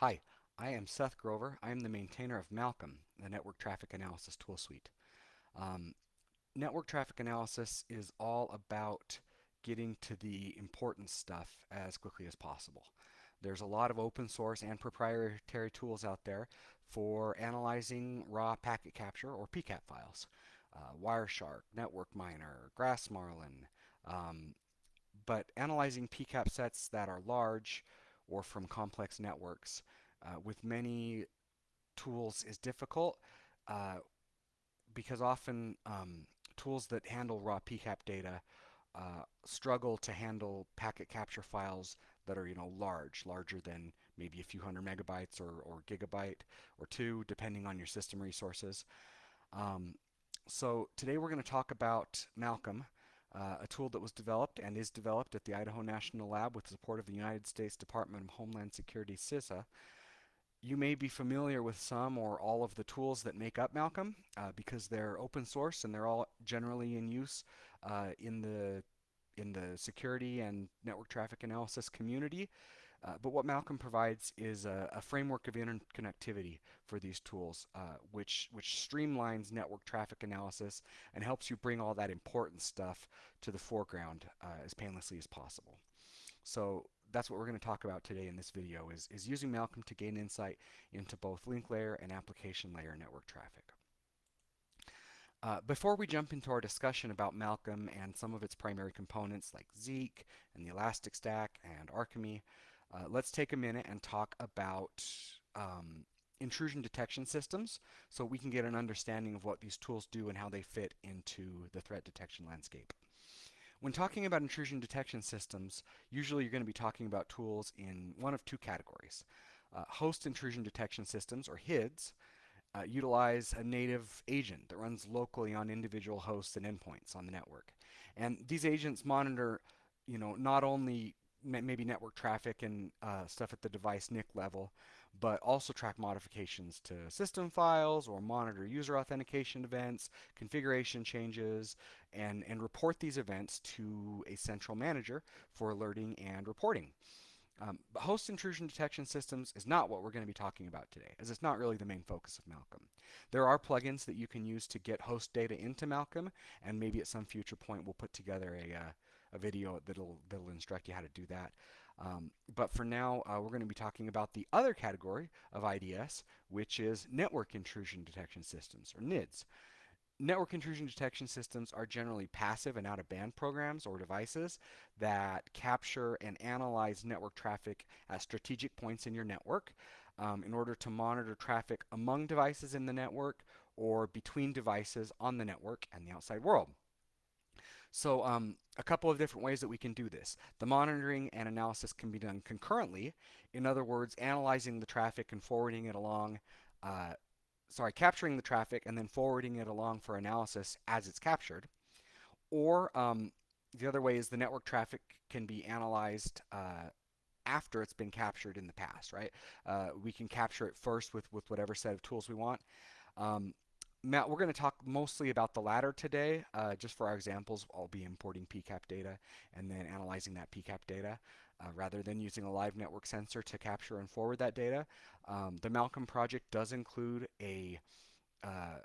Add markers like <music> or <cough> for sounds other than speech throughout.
Hi, I am Seth Grover. I am the maintainer of Malcolm, the Network Traffic Analysis Tool Suite. Um, network traffic analysis is all about getting to the important stuff as quickly as possible. There's a lot of open source and proprietary tools out there for analyzing raw packet capture or PCAP files. Uh, Wireshark, Network Miner, Grassmarlin, um, but analyzing PCAP sets that are large or from complex networks uh, with many tools is difficult uh, because often um, tools that handle raw PCAP data uh, struggle to handle packet capture files that are you know large, larger than maybe a few hundred megabytes or, or gigabyte or two, depending on your system resources. Um, so today we're going to talk about Malcolm, uh, a tool that was developed and is developed at the Idaho National Lab with the support of the United States Department of Homeland Security, CISA. You may be familiar with some or all of the tools that make up Malcolm uh, because they're open source and they're all generally in use uh, in the in the security and network traffic analysis community. Uh, but what Malcolm provides is a, a, framework of interconnectivity for these tools, uh, which, which streamlines network traffic analysis and helps you bring all that important stuff to the foreground uh, as painlessly as possible. So that's what we're going to talk about today in this video, is, is using Malcolm to gain insight into both link layer and application layer network traffic. Uh, before we jump into our discussion about Malcolm and some of its primary components like Zeek and the Elastic Stack and Arkime, uh, let's take a minute and talk about um, intrusion detection systems so we can get an understanding of what these tools do and how they fit into the threat detection landscape. When talking about intrusion detection systems, usually you're going to be talking about tools in one of two categories. Uh, host intrusion detection systems, or HIDS, uh, utilize a native agent that runs locally on individual hosts and endpoints on the network. And these agents monitor, you know, not only maybe network traffic and uh, stuff at the device NIC level, but also track modifications to system files or monitor user authentication events, configuration changes, and, and report these events to a central manager for alerting and reporting. Um, but host intrusion detection systems is not what we're going to be talking about today, as it's not really the main focus of Malcolm. There are plugins that you can use to get host data into Malcolm, and maybe at some future point we'll put together a, uh, a video that'll, that'll instruct you how to do that. Um, but for now, uh, we're going to be talking about the other category of IDS, which is network intrusion detection systems, or NIDS. Network intrusion detection systems are generally passive and out-of-band programs or devices that capture and analyze network traffic at strategic points in your network um, in order to monitor traffic among devices in the network or between devices on the network and the outside world. So um, a couple of different ways that we can do this. The monitoring and analysis can be done concurrently. In other words, analyzing the traffic and forwarding it along, uh, sorry, capturing the traffic and then forwarding it along for analysis as it's captured. Or um, the other way is the network traffic can be analyzed uh, after it's been captured in the past, right? Uh, we can capture it first with, with whatever set of tools we want. Um, Matt, we're going to talk mostly about the latter today. Uh, just for our examples, I'll be importing PCAP data and then analyzing that PCAP data uh, rather than using a live network sensor to capture and forward that data. Um, the Malcolm project does include a uh,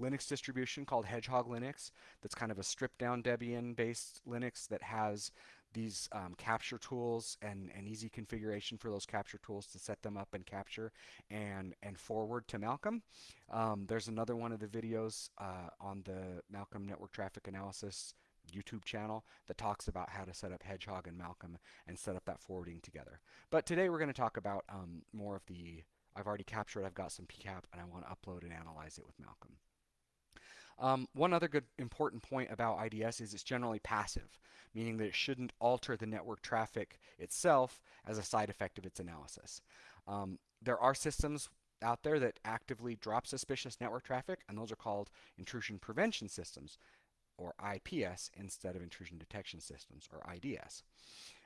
Linux distribution called Hedgehog Linux that's kind of a stripped down Debian based Linux that has these um, capture tools and, and easy configuration for those capture tools to set them up and capture and, and forward to Malcolm. Um, there's another one of the videos uh, on the Malcolm Network Traffic Analysis YouTube channel that talks about how to set up Hedgehog and Malcolm and set up that forwarding together. But today we're going to talk about um, more of the, I've already captured, I've got some PCAP, and I want to upload and analyze it with Malcolm. Um, one other good important point about IDS is it's generally passive, meaning that it shouldn't alter the network traffic itself as a side effect of its analysis. Um, there are systems out there that actively drop suspicious network traffic, and those are called intrusion prevention systems, or IPS, instead of intrusion detection systems, or IDS.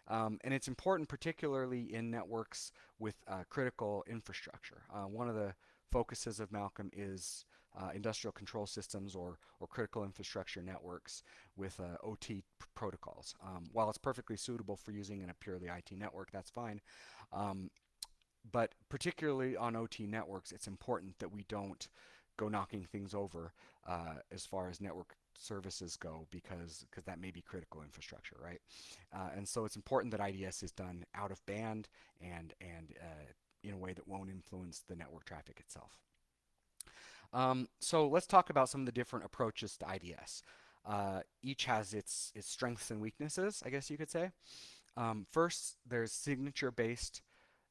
Um, and it's important particularly in networks with uh, critical infrastructure. Uh, one of the focuses of Malcolm is uh, industrial control systems or, or critical infrastructure networks with uh, OT protocols. Um, while it's perfectly suitable for using in a purely IT network, that's fine. Um, but particularly on OT networks, it's important that we don't go knocking things over uh, as far as network services go because because that may be critical infrastructure, right? Uh, and so it's important that IDS is done out of band and and uh, in a way that won't influence the network traffic itself. Um, so let's talk about some of the different approaches to IDS. Uh, each has its its strengths and weaknesses, I guess you could say. Um, first, there's signature-based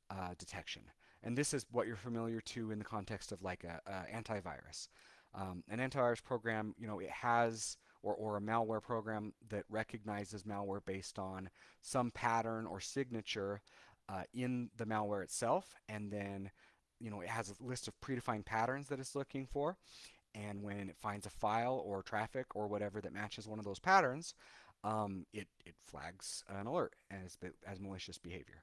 uh, detection. And this is what you're familiar to in the context of like a, a antivirus. Um, an antivirus program, you know, it has or, or a malware program that recognizes malware based on some pattern or signature uh, in the malware itself, and then you know it has a list of predefined patterns that it's looking for. And when it finds a file or traffic or whatever that matches one of those patterns, um, it, it flags an alert as, as malicious behavior.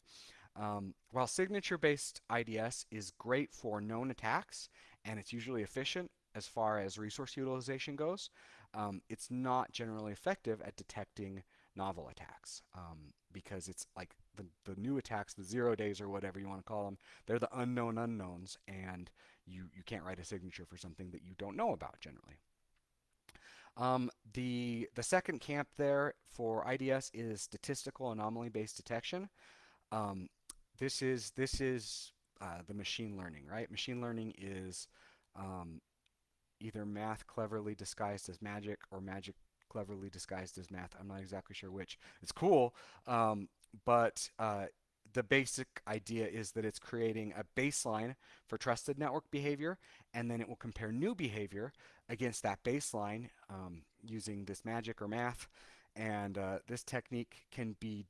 Um, while signature-based IDS is great for known attacks and it's usually efficient as far as resource utilization goes, um, it's not generally effective at detecting novel attacks um, because it's like the, the new attacks, the zero days or whatever you want to call them, they're the unknown unknowns and you, you can't write a signature for something that you don't know about generally. Um, the, the second camp there for IDS is statistical anomaly-based detection. Um, this is this is uh, the machine learning, right? Machine learning is um, either math cleverly disguised as magic or magic cleverly disguised as math. I'm not exactly sure which. It's cool, um, but uh, the basic idea is that it's creating a baseline for trusted network behavior, and then it will compare new behavior against that baseline um, using this magic or math and uh, this technique can be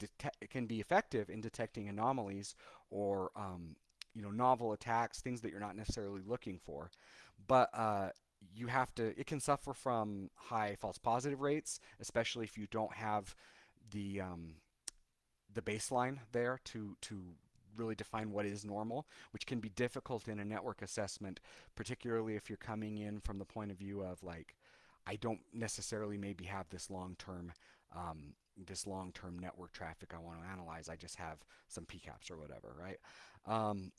can be effective in detecting anomalies or um, you know novel attacks, things that you're not necessarily looking for. But uh, you have to. It can suffer from high false positive rates, especially if you don't have the um, the baseline there to to really define what is normal, which can be difficult in a network assessment, particularly if you're coming in from the point of view of like, I don't necessarily maybe have this long-term um, this long-term network traffic I want to analyze. I just have some PCAPs or whatever, right? Um,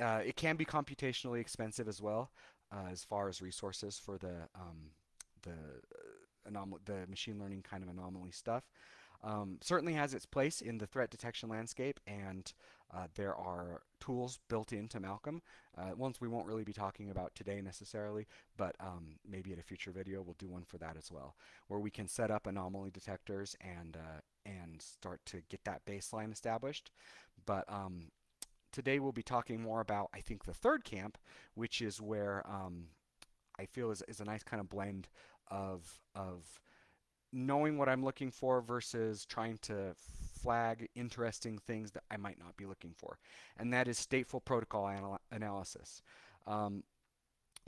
uh, it can be computationally expensive as well, uh, as far as resources for the um, the uh, the machine learning kind of anomaly stuff. Um, certainly has its place in the threat detection landscape, and uh, there are tools built into Malcolm, uh, ones we won't really be talking about today necessarily, but um, maybe in a future video we'll do one for that as well, where we can set up anomaly detectors and uh, and start to get that baseline established. But um, today we'll be talking more about, I think, the third camp, which is where um, I feel is, is a nice kind of blend of of knowing what I'm looking for versus trying to flag interesting things that I might not be looking for. And that is stateful protocol anal analysis. Um,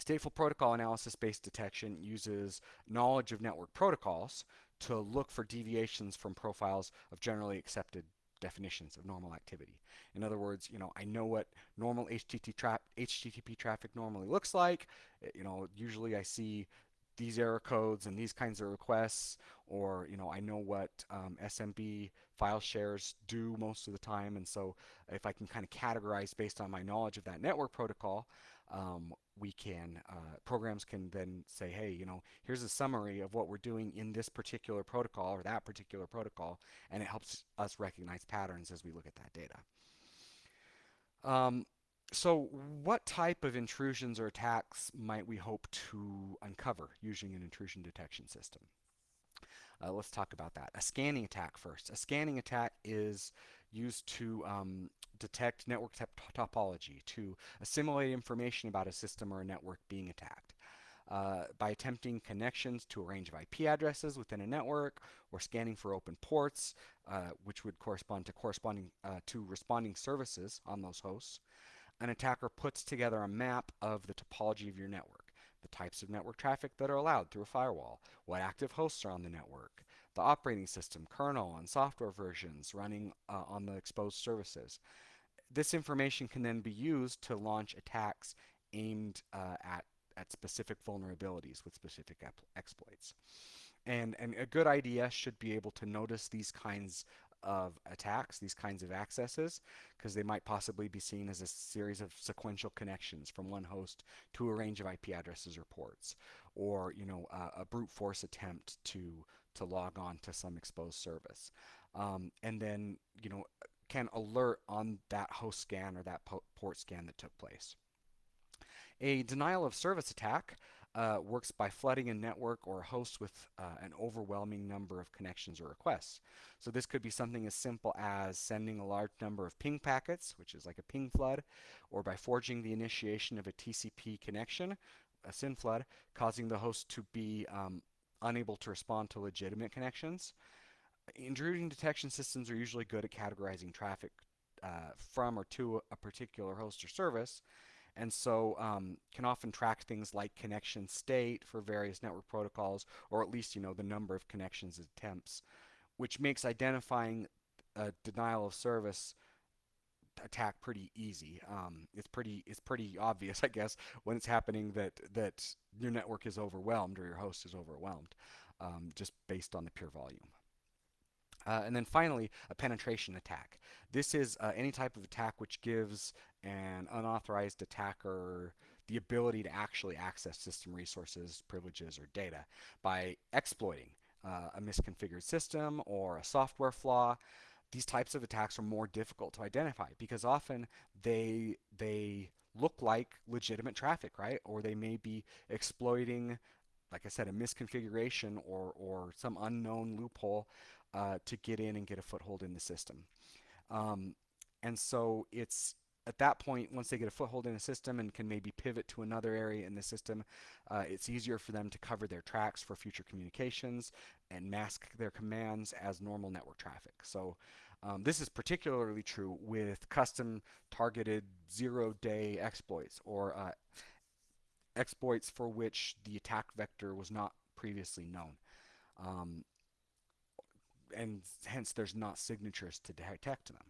stateful protocol analysis based detection uses knowledge of network protocols to look for deviations from profiles of generally accepted definitions of normal activity. In other words, you know, I know what normal HTTP, tra HTTP traffic normally looks like. You know, usually I see these error codes and these kinds of requests, or you know, I know what um, SMB file shares do most of the time, and so if I can kind of categorize based on my knowledge of that network protocol, um, we can uh, programs can then say, hey, you know, here's a summary of what we're doing in this particular protocol or that particular protocol, and it helps us recognize patterns as we look at that data. Um, so what type of intrusions or attacks might we hope to uncover using an intrusion detection system? Uh, let's talk about that. A scanning attack first. A scanning attack is used to um, detect network topology, to assimilate information about a system or a network being attacked. Uh, by attempting connections to a range of IP addresses within a network or scanning for open ports, uh, which would correspond to corresponding uh, to responding services on those hosts, an attacker puts together a map of the topology of your network, the types of network traffic that are allowed through a firewall, what active hosts are on the network, the operating system, kernel, and software versions running uh, on the exposed services. This information can then be used to launch attacks aimed uh, at, at specific vulnerabilities with specific exploits. And, and a good IDS should be able to notice these kinds of attacks, these kinds of accesses, because they might possibly be seen as a series of sequential connections from one host to a range of IP addresses or ports, or you know a brute force attempt to to log on to some exposed service, um, and then you know can alert on that host scan or that port scan that took place. A denial of service attack uh, works by flooding a network or a host with uh, an overwhelming number of connections or requests. So this could be something as simple as sending a large number of ping packets, which is like a ping flood, or by forging the initiation of a TCP connection, a SYN flood, causing the host to be um, unable to respond to legitimate connections. Intrusion detection systems are usually good at categorizing traffic uh, from or to a particular host or service, and so um, can often track things like connection state for various network protocols, or at least you know the number of connections attempts, which makes identifying a denial of service attack pretty easy. Um, it's pretty it's pretty obvious, <laughs> I guess, when it's happening that that your network is overwhelmed or your host is overwhelmed, um, just based on the pure volume. Uh, and then finally, a penetration attack. This is uh, any type of attack which gives an unauthorized attacker the ability to actually access system resources, privileges, or data by exploiting uh, a misconfigured system or a software flaw. These types of attacks are more difficult to identify because often they they look like legitimate traffic, right? Or they may be exploiting, like I said, a misconfiguration or, or some unknown loophole uh, to get in and get a foothold in the system. Um, and so it's at that point, once they get a foothold in a system and can maybe pivot to another area in the system, uh, it's easier for them to cover their tracks for future communications and mask their commands as normal network traffic. So um, this is particularly true with custom targeted zero-day exploits or uh, exploits for which the attack vector was not previously known. Um, and hence there's not signatures to detect them.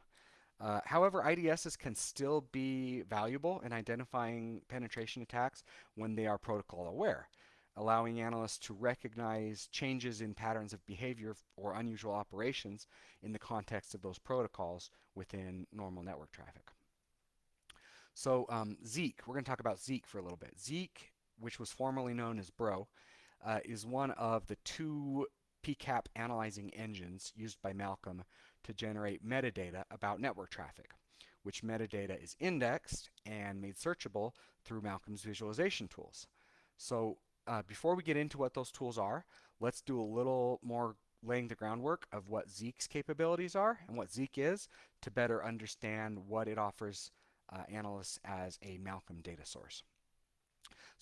Uh, however, IDSs can still be valuable in identifying penetration attacks when they are protocol aware, allowing analysts to recognize changes in patterns of behavior or unusual operations in the context of those protocols within normal network traffic. So um, Zeek, we're going to talk about Zeek for a little bit. Zeek, which was formerly known as Bro, uh, is one of the two PCAP analyzing engines used by Malcolm to generate metadata about network traffic, which metadata is indexed and made searchable through Malcolm's visualization tools. So uh, before we get into what those tools are, let's do a little more laying the groundwork of what Zeek's capabilities are and what Zeek is to better understand what it offers uh, analysts as a Malcolm data source.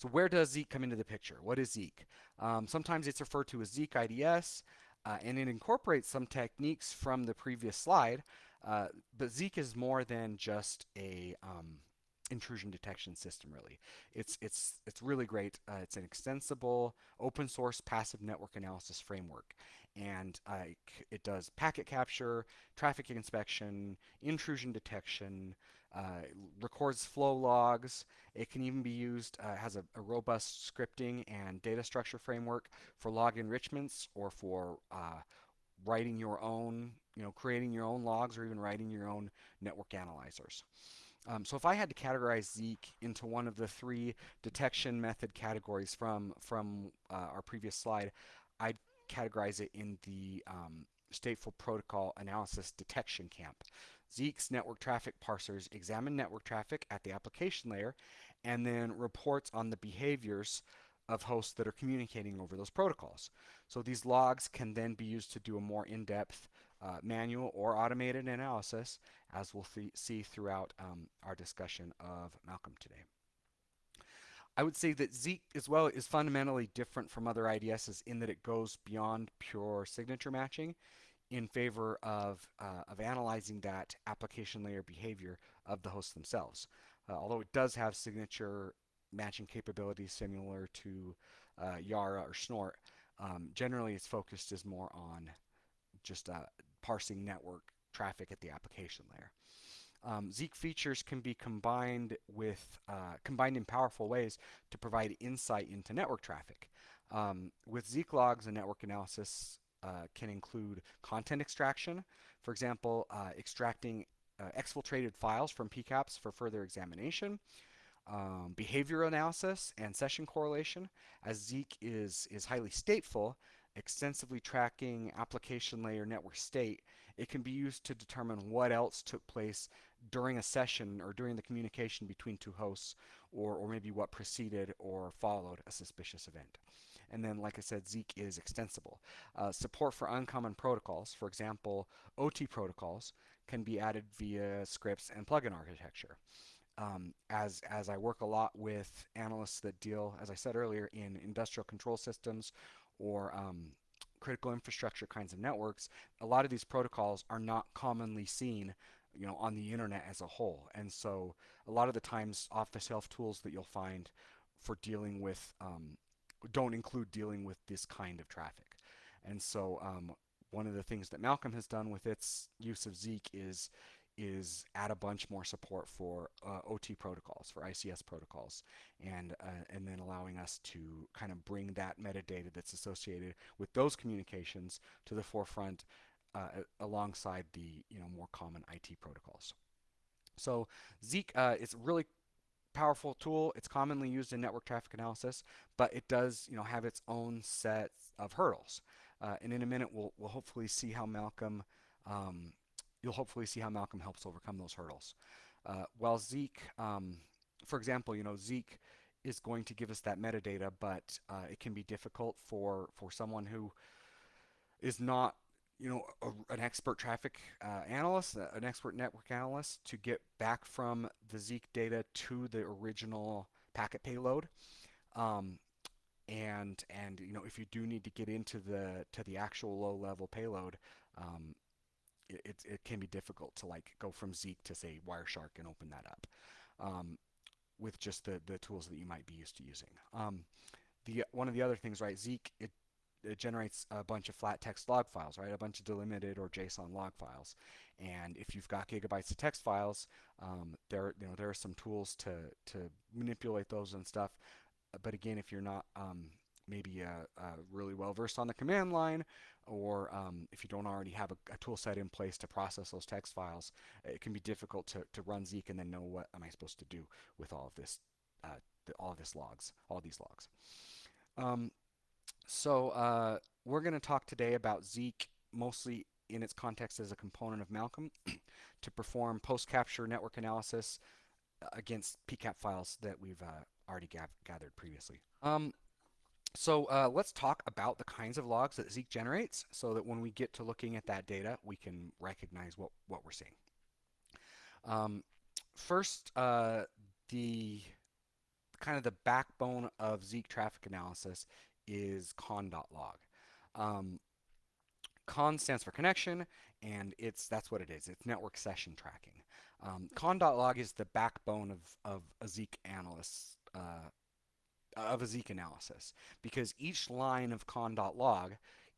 So where does Zeek come into the picture? What is Zeek? Um, sometimes it's referred to as Zeek IDS, uh, and it incorporates some techniques from the previous slide, uh, but Zeek is more than just a um, intrusion detection system really. It's, it's, it's really great. Uh, it's an extensible open source passive network analysis framework and uh, it does packet capture, traffic inspection, intrusion detection, uh, records flow logs. It can even be used, uh, has a, a, robust scripting and data structure framework for log enrichments or for uh, writing your own, you know, creating your own logs or even writing your own network analyzers. Um, so if I had to categorize Zeek into one of the three detection method categories from, from uh, our previous slide, I'd categorize it in the um, stateful protocol analysis detection camp. Zeek's network traffic parsers examine network traffic at the application layer and then reports on the behaviors of hosts that are communicating over those protocols. So these logs can then be used to do a more in-depth uh, manual or automated analysis as we'll see throughout um, our discussion of Malcolm today. I would say that Zeek as well is fundamentally different from other IDSs in that it goes beyond pure signature matching in favor of, uh, of analyzing that application layer behavior of the hosts themselves. Uh, although it does have signature matching capabilities similar to uh, Yara or Snort, um, generally its focus is more on just uh, parsing network traffic at the application layer. Um, Zeek features can be combined with uh, combined in powerful ways to provide insight into network traffic. Um, with Zeek logs and network analysis uh, can include content extraction. For example, uh, extracting uh, exfiltrated files from PCAPs for further examination, um, behavior analysis, and session correlation. As Zeek is, is highly stateful, extensively tracking application layer network state, it can be used to determine what else took place during a session or during the communication between two hosts or, or maybe what preceded or followed a suspicious event. And then, like I said, Zeek is extensible. Uh, support for uncommon protocols, for example, OT protocols, can be added via scripts and plugin architecture. Um, as, as I work a lot with analysts that deal, as I said earlier, in industrial control systems or um, critical infrastructure kinds of networks, a lot of these protocols are not commonly seen you know, on the internet as a whole. And so a lot of the times off-the-shelf tools that you'll find for dealing with um, don't include dealing with this kind of traffic. And so um, one of the things that Malcolm has done with its use of Zeek is is add a bunch more support for uh, OT protocols, for ICS protocols, and uh, and then allowing us to kind of bring that metadata that's associated with those communications to the forefront uh, alongside the you know more common IT protocols. So Zeek uh, is really powerful tool. It's commonly used in network traffic analysis, but it does, you know, have its own set of hurdles. Uh, and in a minute, we'll, we'll hopefully see how Malcolm, um, you'll hopefully see how Malcolm helps overcome those hurdles. Uh, while Zeek, um, for example, you know, Zeek is going to give us that metadata, but uh, it can be difficult for, for someone who is not you know, a, an expert traffic uh, analyst, uh, an expert network analyst to get back from the Zeek data to the original packet payload. Um, and and you know if you do need to get into the to the actual low level payload, um, it, it, it can be difficult to like go from Zeek to say Wireshark and open that up um, with just the the tools that you might be used to using. Um, the one of the other things, right? Zeek it it generates a bunch of flat text log files, right? A bunch of delimited or JSON log files. And if you've got gigabytes of text files, um, there you know there are some tools to to manipulate those and stuff. But again, if you're not um, maybe uh, uh, really well versed on the command line, or um, if you don't already have a, a, tool set in place to process those text files, it can be difficult to, to run Zeek and then know what am I supposed to do with all of this, uh, the, all of this logs, all these logs. Um, so uh, we're going to talk today about Zeek mostly in its context as a component of Malcolm <clears throat> to perform post-capture network analysis uh, against PCAP files that we've uh, already gathered previously. Um, so uh, let's talk about the kinds of logs that Zeek generates so that when we get to looking at that data, we can recognize what, what we're seeing. Um, first, uh, the kind of the backbone of Zeek traffic analysis is conn.log. Um, conn stands for connection, and it's that's what it is. It's network session tracking. Um, conn.log is the backbone of, of a Zeek analyst, uh, of a Zeek analysis, because each line of conn.log,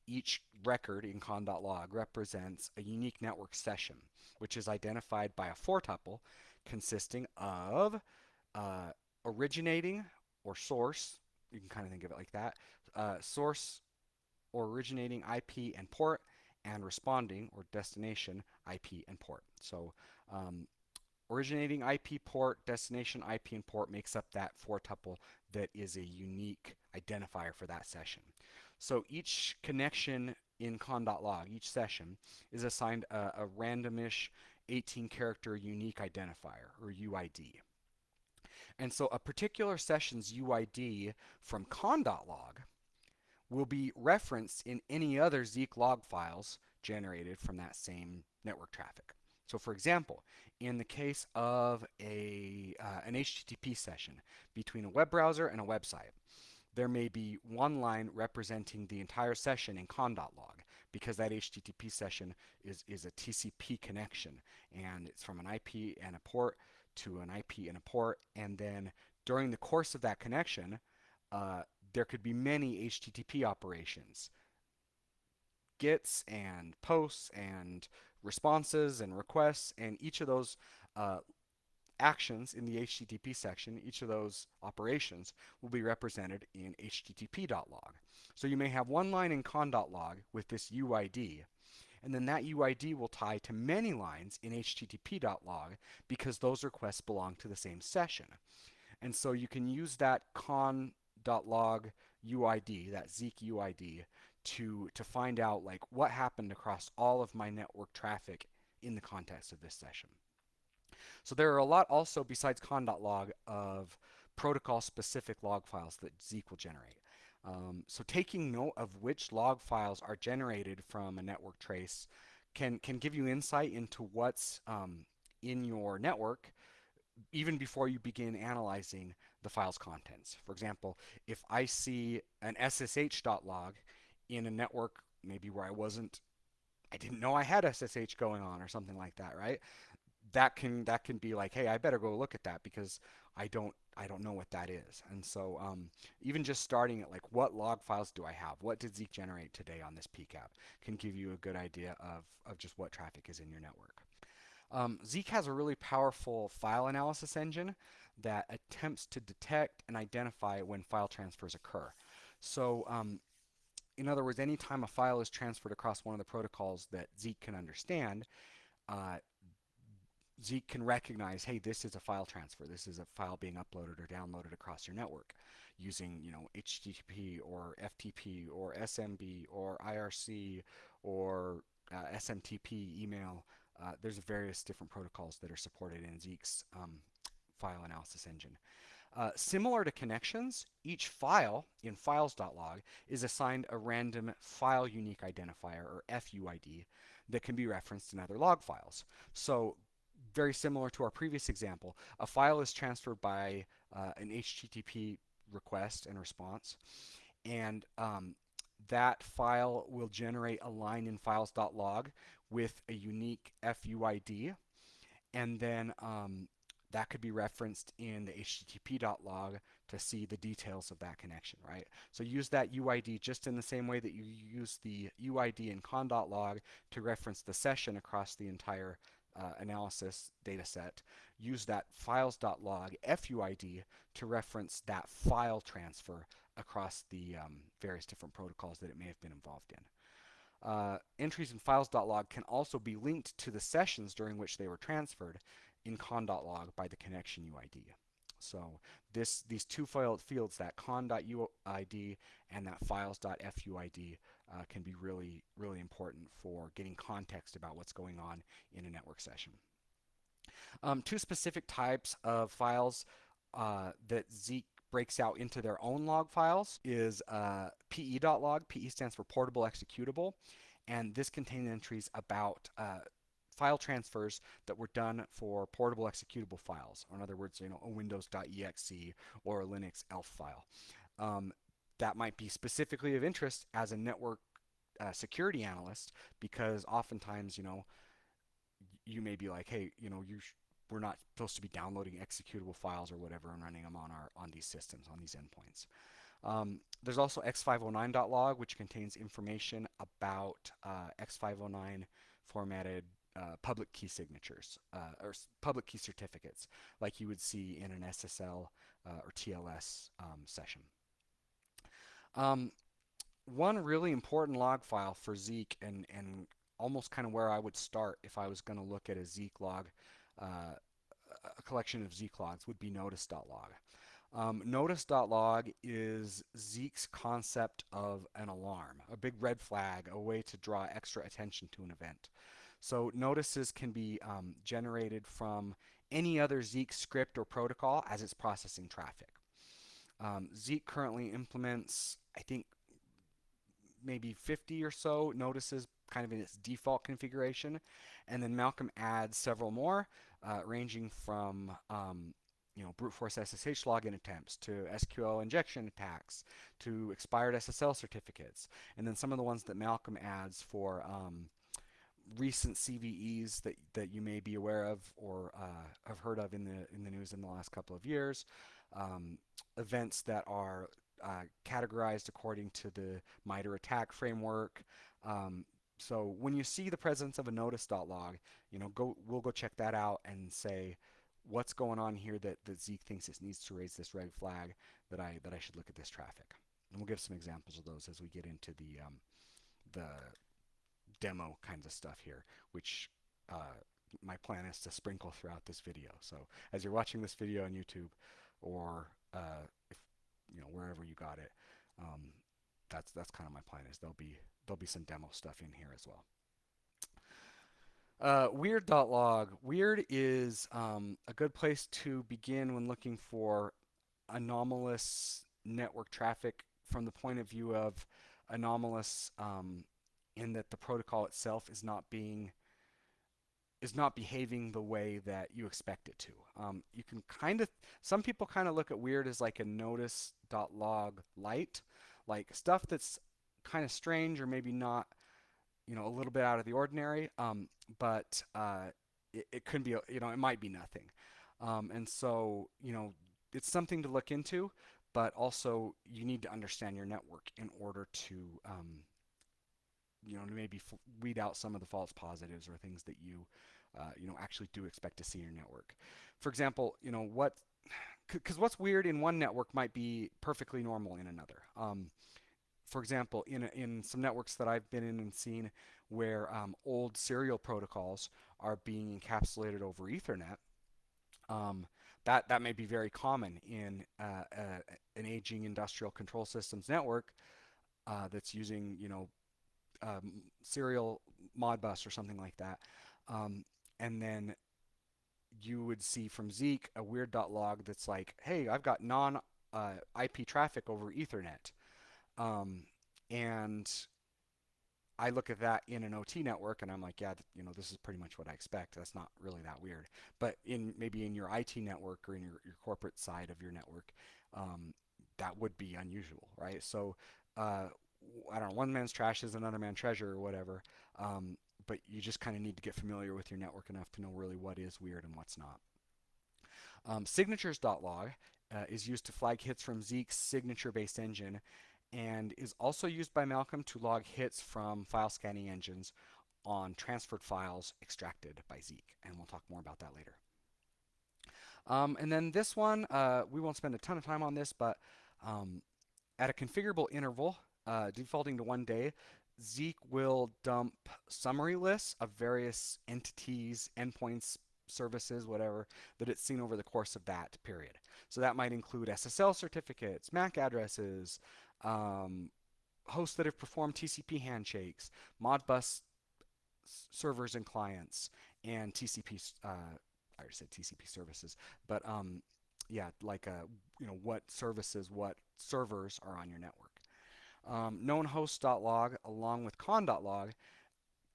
each record in conn.log represents a unique network session, which is identified by a four tuple consisting of uh, originating or source, you can kind of think of it like that, uh, source or originating IP and port, and responding or destination IP and port. So um, originating IP port, destination IP and port makes up that four tuple that is a unique identifier for that session. So each connection in conn.log, each session, is assigned a, a randomish 18 character unique identifier or UID. And so a particular session's UID from conn.log will be referenced in any other Zeek log files generated from that same network traffic. So for example, in the case of a, uh, an HTTP session between a web browser and a website, there may be one line representing the entire session in conn.log because that HTTP session is, is a TCP connection and it's from an IP and a port to an IP and a port and then during the course of that connection uh, there could be many HTTP operations. Gets and posts and responses and requests and each of those uh, actions in the HTTP section, each of those operations will be represented in http.log. So you may have one line in conn.log with this UID And then that UID will tie to many lines in http.log because those requests belong to the same session. And so you can use that conn.log UID, that Zeek UID, to, to find out like what happened across all of my network traffic in the context of this session. So there are a lot also besides conn.log of protocol specific log files that Zeek will generate. Um, so taking note of which log files are generated from a network trace can, can give you insight into what's um, in your network even before you begin analyzing the file's contents. For example, if I see an SSH.log in a network maybe where I wasn't, I didn't know I had SSH going on or something like that, right? That can that can be like, hey, I better go look at that because I don't I don't know what that is. And so um, even just starting at like what log files do I have? What did Zeek generate today on this PCAP can give you a good idea of, of just what traffic is in your network. Um, Zeek has a really powerful file analysis engine that attempts to detect and identify when file transfers occur. So um, in other words, anytime a file is transferred across one of the protocols that Zeek can understand, uh, Zeek can recognize, hey, this is a file transfer. This is a file being uploaded or downloaded across your network using, you know, HTTP or FTP or SMB or IRC or uh, SMTP email. Uh, there's various different protocols that are supported in Zeek's um, file analysis engine. Uh, similar to connections, each file in files.log is assigned a random file unique identifier or FUID that can be referenced in other log files. So very similar to our previous example, a file is transferred by uh, an HTTP request and response, and um, that file will generate a line in files.log with a unique FUID, and then um, that could be referenced in the http.log to see the details of that connection, right? So use that UID just in the same way that you use the UID in conn.log to reference the session across the entire uh, analysis data set, use that files.log FUID to reference that file transfer across the um, various different protocols that it may have been involved in. Uh, entries in files.log can also be linked to the sessions during which they were transferred in conn.log by the connection UID. So this these two fields, that conn.uid and that files.fuid, uh, can be really, really important for getting context about what's going on in a network session. Um, two specific types of files uh, that Zeek breaks out into their own log files is uh, pe.log. PE stands for portable executable, and this contains entries about uh, file transfers that were done for portable executable files. Or in other words, you know, a windows.exe or a Linux ELF file. Um, that might be specifically of interest as a network uh, security analyst because oftentimes, you know, you may be like, hey, you know, you we're not supposed to be downloading executable files or whatever and running them on our on these systems, on these endpoints. Um, there's also x509.log, which contains information about uh, x509 formatted uh, public key signatures uh, or public key certificates like you would see in an SSL uh, or TLS um, session. Um, one really important log file for Zeek and, and almost kind of where I would start if I was going to look at a Zeek log, uh, a collection of Zeek logs would be notice.log. Um, notice.log is Zeek's concept of an alarm, a big red flag, a way to draw extra attention to an event. So notices can be um, generated from any other Zeek script or protocol as it's processing traffic. Um, Zeek currently implements, I think, maybe 50 or so notices kind of in its default configuration. And then Malcolm adds several more, uh, ranging from um, you know, brute force SSH login attempts to SQL injection attacks to expired SSL certificates. And then some of the ones that Malcolm adds for um, recent CVEs that, that you may be aware of or uh, have heard of in the, in the news in the last couple of years. Um, events that are uh, categorized according to the MITRE ATT&CK framework. Um, so when you see the presence of a notice.log, you know, go we'll go check that out and say what's going on here that, that Zeek thinks it needs to raise this red flag that I that I should look at this traffic. And we'll give some examples of those as we get into the um, the demo kinds of stuff here, which uh, my plan is to sprinkle throughout this video. So as you're watching this video on YouTube or uh, you know wherever you got it, um, that's that's kind of my plan is there'll be there'll be some demo stuff in here as well. Uh, weird.log. Weird is um, a good place to begin when looking for anomalous network traffic from the point of view of anomalous um, in that the protocol itself is not being is not behaving the way that you expect it to. Um, you can kind of, some people kind of look at weird as like a notice.log light, like stuff that's kind of strange or maybe not, you know, a little bit out of the ordinary, um, but uh, it, it could be, you know, it might be nothing. Um, and so, you know, it's something to look into, but also you need to understand your network in order to, um, you know, maybe weed out some of the false positives or things that you, uh, you know, actually do expect to see in your network. For example, you know, what, because what's weird in one network might be perfectly normal in another. Um, for example, in, in some networks that I've been in and seen where um, old serial protocols are being encapsulated over Ethernet, um, that, that may be very common in uh, uh, an aging industrial control systems network uh, that's using, you know, um, serial Modbus or something like that. Um, and then you would see from Zeek a weird.log that's like, hey, I've got non uh, IP traffic over Ethernet. Um, and I look at that in an OT network and I'm like, yeah, you know, this is pretty much what I expect. That's not really that weird. But in maybe in your IT network or in your, your corporate side of your network, um, that would be unusual, right? So uh, I don't know, one man's trash is another man's treasure or whatever. Um, but you just kind of need to get familiar with your network enough to know really what is weird and what's not. Um, signatures.log uh, is used to flag hits from Zeek's signature-based engine and is also used by Malcolm to log hits from file scanning engines on transferred files extracted by Zeek. And we'll talk more about that later. Um, and then this one, uh, we won't spend a ton of time on this, but um, at a configurable interval, uh, defaulting to one day, Zeek will dump summary lists of various entities, endpoints, services, whatever, that it's seen over the course of that period. So that might include SSL certificates, MAC addresses, um, hosts that have performed TCP handshakes, Modbus servers and clients, and TCP, uh, I already said TCP services, but um, yeah, like uh, you know what services, what servers are on your network. Um, known host.log along with conn.log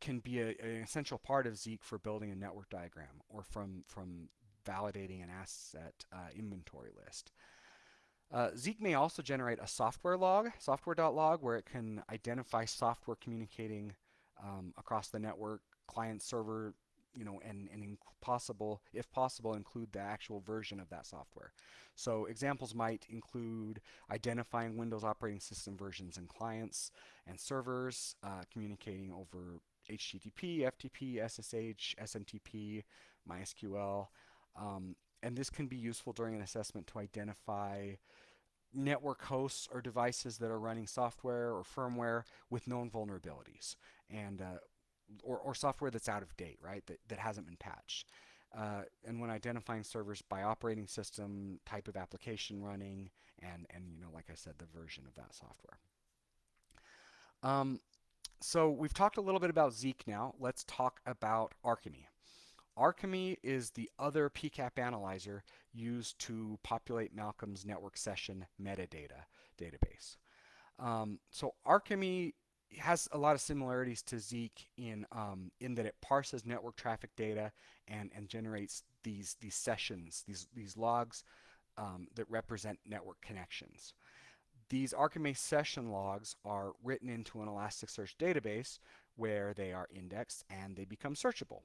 can be a, an essential part of Zeek for building a network diagram or from, from validating an asset uh, inventory list. Uh, Zeek may also generate a software log, software.log, where it can identify software communicating um, across the network, client server, you know, and, and possible, if possible, include the actual version of that software. So examples might include identifying Windows operating system versions and clients and servers, uh, communicating over HTTP, FTP, SSH, SMTP, MySQL. Um, and this can be useful during an assessment to identify network hosts or devices that are running software or firmware with known vulnerabilities and uh, or, or software that's out of date, right, that, that hasn't been patched. Uh, and when identifying servers by operating system, type of application running, and, and you know, like I said, the version of that software. Um, so we've talked a little bit about Zeek now. Let's talk about Arkime. Arkime is the other PCAP analyzer used to populate Malcolm's network session metadata database. Um, so Arkime has a lot of similarities to Zeek in um, in that it parses network traffic data and and generates these these sessions, these these logs um, that represent network connections. These Arkime session logs are written into an Elasticsearch database where they are indexed and they become searchable.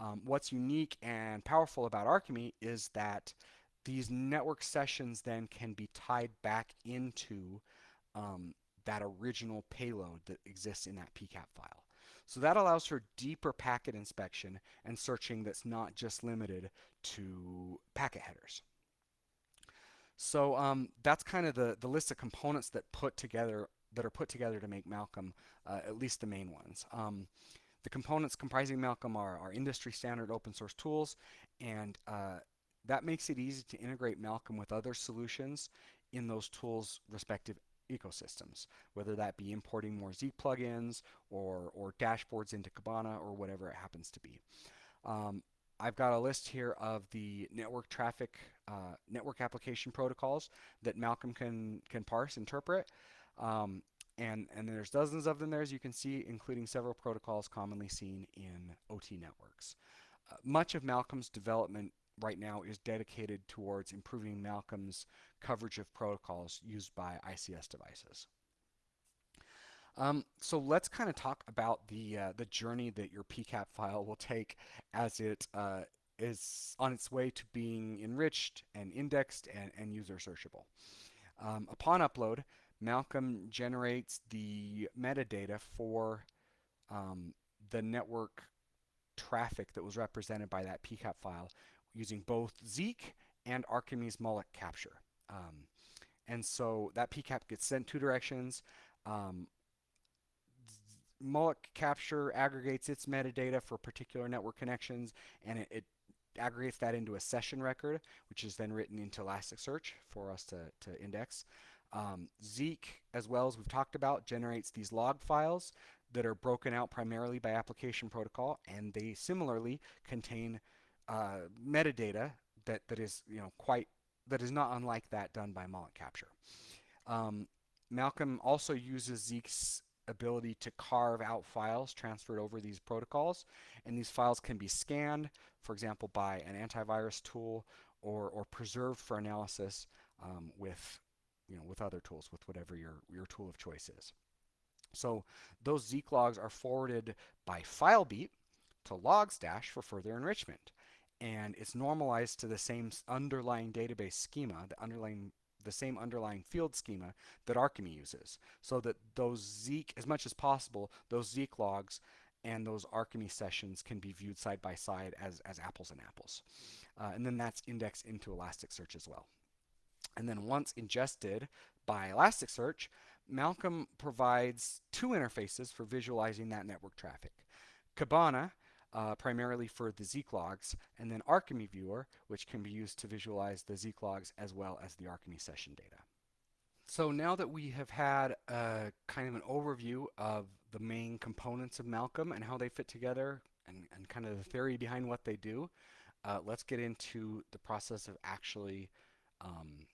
Um, what's unique and powerful about Arkime is that these network sessions then can be tied back into um, that original payload that exists in that PCAP file. So that allows for deeper packet inspection and searching that's not just limited to packet headers. So um, that's kind of the, the list of components that put together that are put together to make Malcolm, uh, at least the main ones. Um, the components comprising Malcolm are, are industry standard open source tools, and uh, that makes it easy to integrate Malcolm with other solutions in those tools' respective ecosystems, whether that be importing more Zeek plugins or, or dashboards into Kibana or whatever it happens to be. Um, I've got a list here of the network traffic, uh, network application protocols that Malcolm can, can parse, interpret. Um, and, and there's dozens of them there, as you can see, including several protocols commonly seen in OT networks. Uh, much of Malcolm's development right now is dedicated towards improving Malcolm's coverage of protocols used by ICS devices. Um, so let's kind of talk about the uh, the journey that your PCAP file will take as it uh, is on its way to being enriched and indexed and, and user searchable. Um, upon upload, Malcolm generates the metadata for um, the network traffic that was represented by that PCAP file using both Zeek and Arkime's moloch capture. Um, and so that PCAP gets sent two directions. Um, capture aggregates its metadata for particular network connections and it, it, aggregates that into a session record, which is then written into Elasticsearch for us to, to index. Um, Zeek, as well as we've talked about, generates these log files that are broken out primarily by application protocol, and they similarly contain uh, metadata that, that is you know quite that is not unlike that done by moloch capture. Um, Malcolm also uses Zeek's ability to carve out files transferred over these protocols, and these files can be scanned, for example, by an antivirus tool or, or preserved for analysis um, with you know with other tools, with whatever your your tool of choice is. So those Zeek logs are forwarded by FileBeat to Logstash for further enrichment and it's normalized to the same underlying database schema, the underlying the same underlying field schema that Arkime uses, so that those Zeek, as much as possible, those Zeek logs and those Arkime sessions can be viewed side by side as, as apples and apples. Uh, and then that's indexed into Elasticsearch as well. And then once ingested by Elasticsearch, Malcolm provides two interfaces for visualizing that network traffic. Kibana uh, primarily for the Zeek logs, and then Arkime Viewer, which can be used to visualize the Zeek logs as well as the Arkime session data. So now that we have had a kind of an overview of the main components of Malcolm and how they fit together and, and kind of the theory behind what they do, uh, let's get into the process of actually um,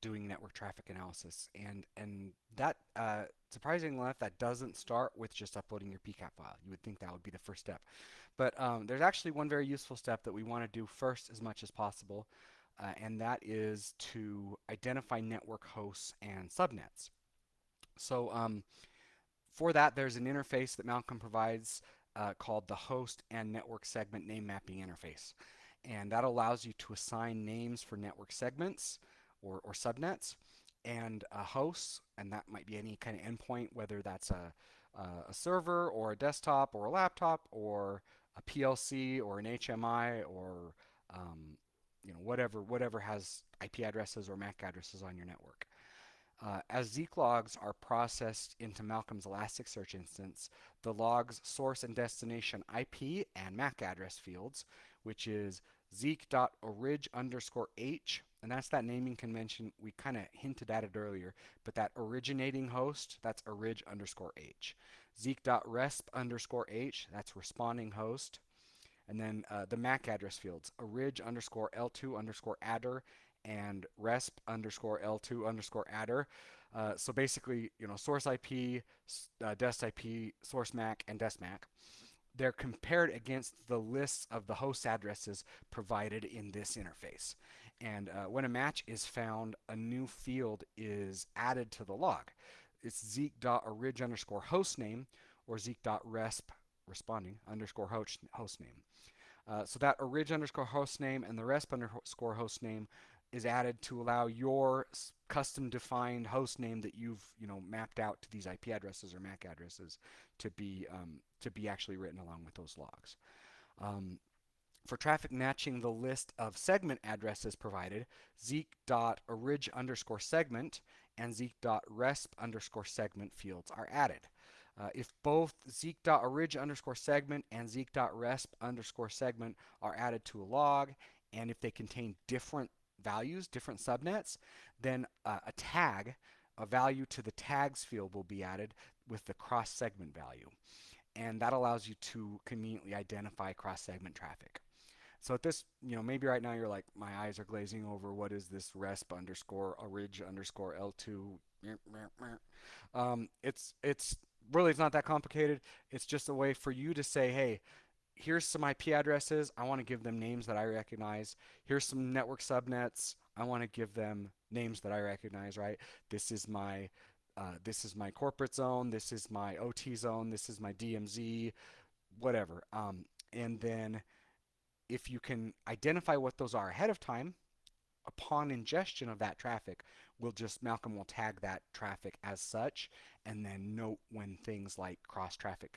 doing network traffic analysis. And, and that, uh, surprisingly enough, that doesn't start with just uploading your PCAP file. You would think that would be the first step. But um, there's actually one very useful step that we want to do first as much as possible, uh, and that is to identify network hosts and subnets. So um, for that, there's an interface that Malcolm provides uh, called the host and network segment name mapping interface. And that allows you to assign names for network segments or, or subnets and a host, and that might be any kind of endpoint, whether that's a, a server or a desktop or a laptop or a PLC or an HMI or um, you know whatever whatever has IP addresses or MAC addresses on your network. Uh, as Zeek logs are processed into Malcolm's Elasticsearch instance, the log's source and destination IP and MAC address fields, which is zeek.orig underscore h and that's that naming convention. We kind of hinted at it earlier, but that originating host, that's orig underscore h. Zeek.resp underscore h, that's responding host. And then uh, the MAC address fields, orig underscore L2 underscore adder and resp underscore L2 underscore adder. Uh, so basically, you know, source IP, uh, dest IP, source MAC, and dest MAC. They're compared against the lists of the host addresses provided in this interface. And uh, when a match is found, a new field is added to the log. It's zeek.orig underscore host name or zeek.resp responding underscore host, host. Uh, so that orig underscore host name and the resp underscore host name is added to allow your custom defined host name that you've you know mapped out to these IP addresses or MAC addresses to be um, to be actually written along with those logs. Um, for traffic matching the list of segment addresses provided, zeek.orig underscore segment and zeek.resp underscore segment fields are added. Uh, if both zeek.orig underscore segment and zeek.resp underscore segment are added to a log, and if they contain different values, different subnets, then uh, a tag, a value to the tags field will be added with the cross segment value. And that allows you to conveniently identify cross segment traffic. So at this, you know, maybe right now you're like, my eyes are glazing over. What is this resp underscore orig underscore L2? Um, it's it's really it's not that complicated. It's just a way for you to say, hey, here's some IP addresses. I want to give them names that I recognize. Here's some network subnets. I want to give them names that I recognize, right? This is my uh, this is my corporate zone. This is my OT zone. This is my DMZ, whatever. Um, and then if you can identify what those are ahead of time, upon ingestion of that traffic, we'll just Malcolm will tag that traffic as such, and then note when things like cross traffic,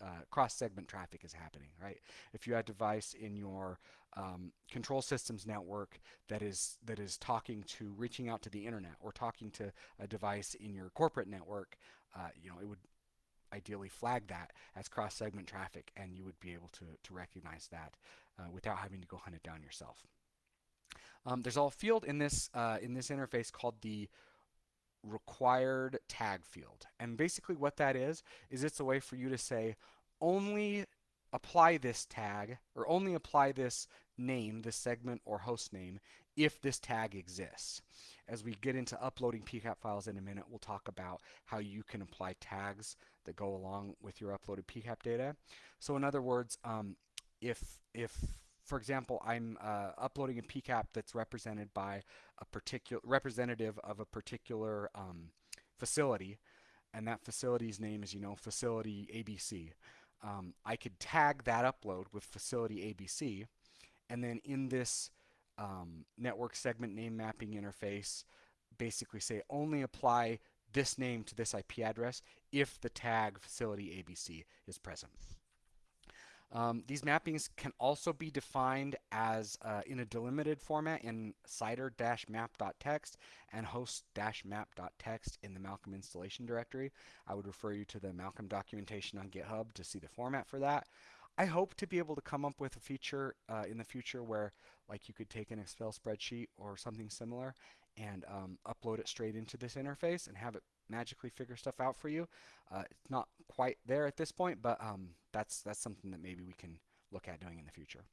uh, cross segment traffic is happening. Right? If you have a device in your um, control systems network that is that is talking to reaching out to the internet or talking to a device in your corporate network, uh, you know it would ideally flag that as cross segment traffic, and you would be able to to recognize that uh, without having to go hunt it down yourself. Um, there's a field in this uh, in this interface called the required tag field. And basically what that is, is it's a way for you to say only apply this tag or only apply this name, this segment or host name, if this tag exists. As we get into uploading PCAP files in a minute, we'll talk about how you can apply tags that go along with your uploaded PCAP data. So in other words, um, if, if for example, I'm uh, uploading a PCAP that's represented by a particular representative of a particular um, facility, and that facility's name is, you know, facility ABC. Um, I could tag that upload with facility ABC, and then in this um, network segment name mapping interface, basically say only apply this name to this IP address if the tag facility ABC is present. Um, these mappings can also be defined as uh, in a delimited format in cidr-map.txt and host-map.txt in the Malcolm installation directory. I would refer you to the Malcolm documentation on GitHub to see the format for that. I hope to be able to come up with a feature uh, in the future where like you could take an Excel spreadsheet or something similar and um, upload it straight into this interface and have it magically figure stuff out for you. Uh, it's not quite there at this point, but um, that's that's something that maybe we can look at doing in the future.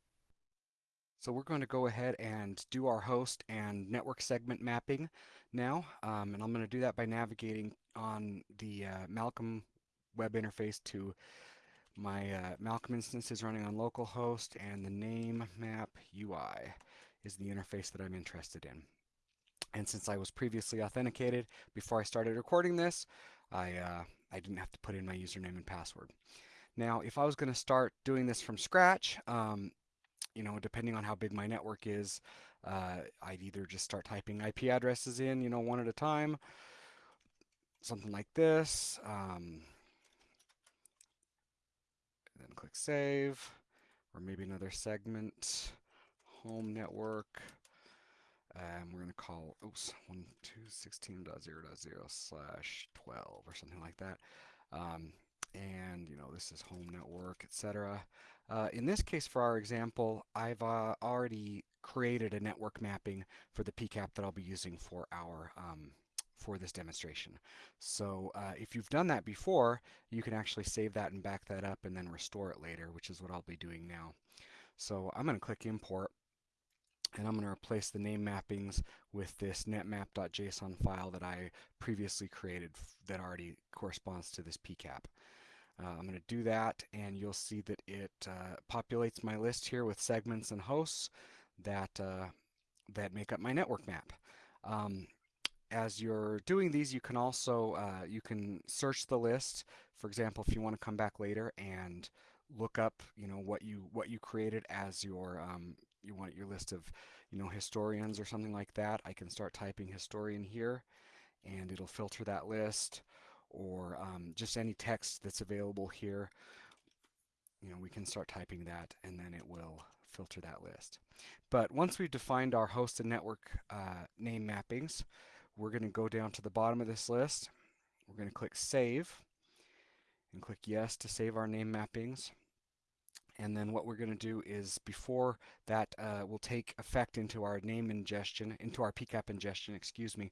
So we're going to go ahead and do our host and network segment mapping now, um, and I'm going to do that by navigating on the uh, Malcolm web interface to my uh, Malcolm instance is running on localhost, and the name map UI is the interface that I'm interested in. And since I was previously authenticated before I started recording this, I, uh, I didn't have to put in my username and password. Now, if I was going to start doing this from scratch, um, you know, depending on how big my network is, uh, I'd either just start typing IP addresses in, you know, one at a time, something like this, um, then click save, or maybe another segment, home network, and we're going to call, oops, 1.2.16.0.0 slash 12 or something like that. Um, and, you know, this is home network, etc. Uh, in this case, for our example, I've uh, already created a network mapping for the PCAP that I'll be using for our um, for this demonstration. So uh, if you've done that before, you can actually save that and back that up and then restore it later, which is what I'll be doing now. So I'm going to click import and I'm going to replace the name mappings with this netmap.json file that I previously created that already corresponds to this PCAP. Uh, I'm going to do that and you'll see that it uh, populates my list here with segments and hosts that, uh, that make up my network map. Um, as you're doing these, you can also uh, you can search the list. For example, if you want to come back later and look up, you know, what you what you created as your um, you want your list of, you know, historians or something like that, I can start typing historian here and it'll filter that list or um, just any text that's available here. You know, we can start typing that and then it will filter that list. But once we've defined our host and network uh, name mappings, we're going to go down to the bottom of this list. We're going to click Save and click Yes to save our name mappings. And then what we're going to do is before that uh, will take effect into our name ingestion, into our PCAP ingestion, excuse me,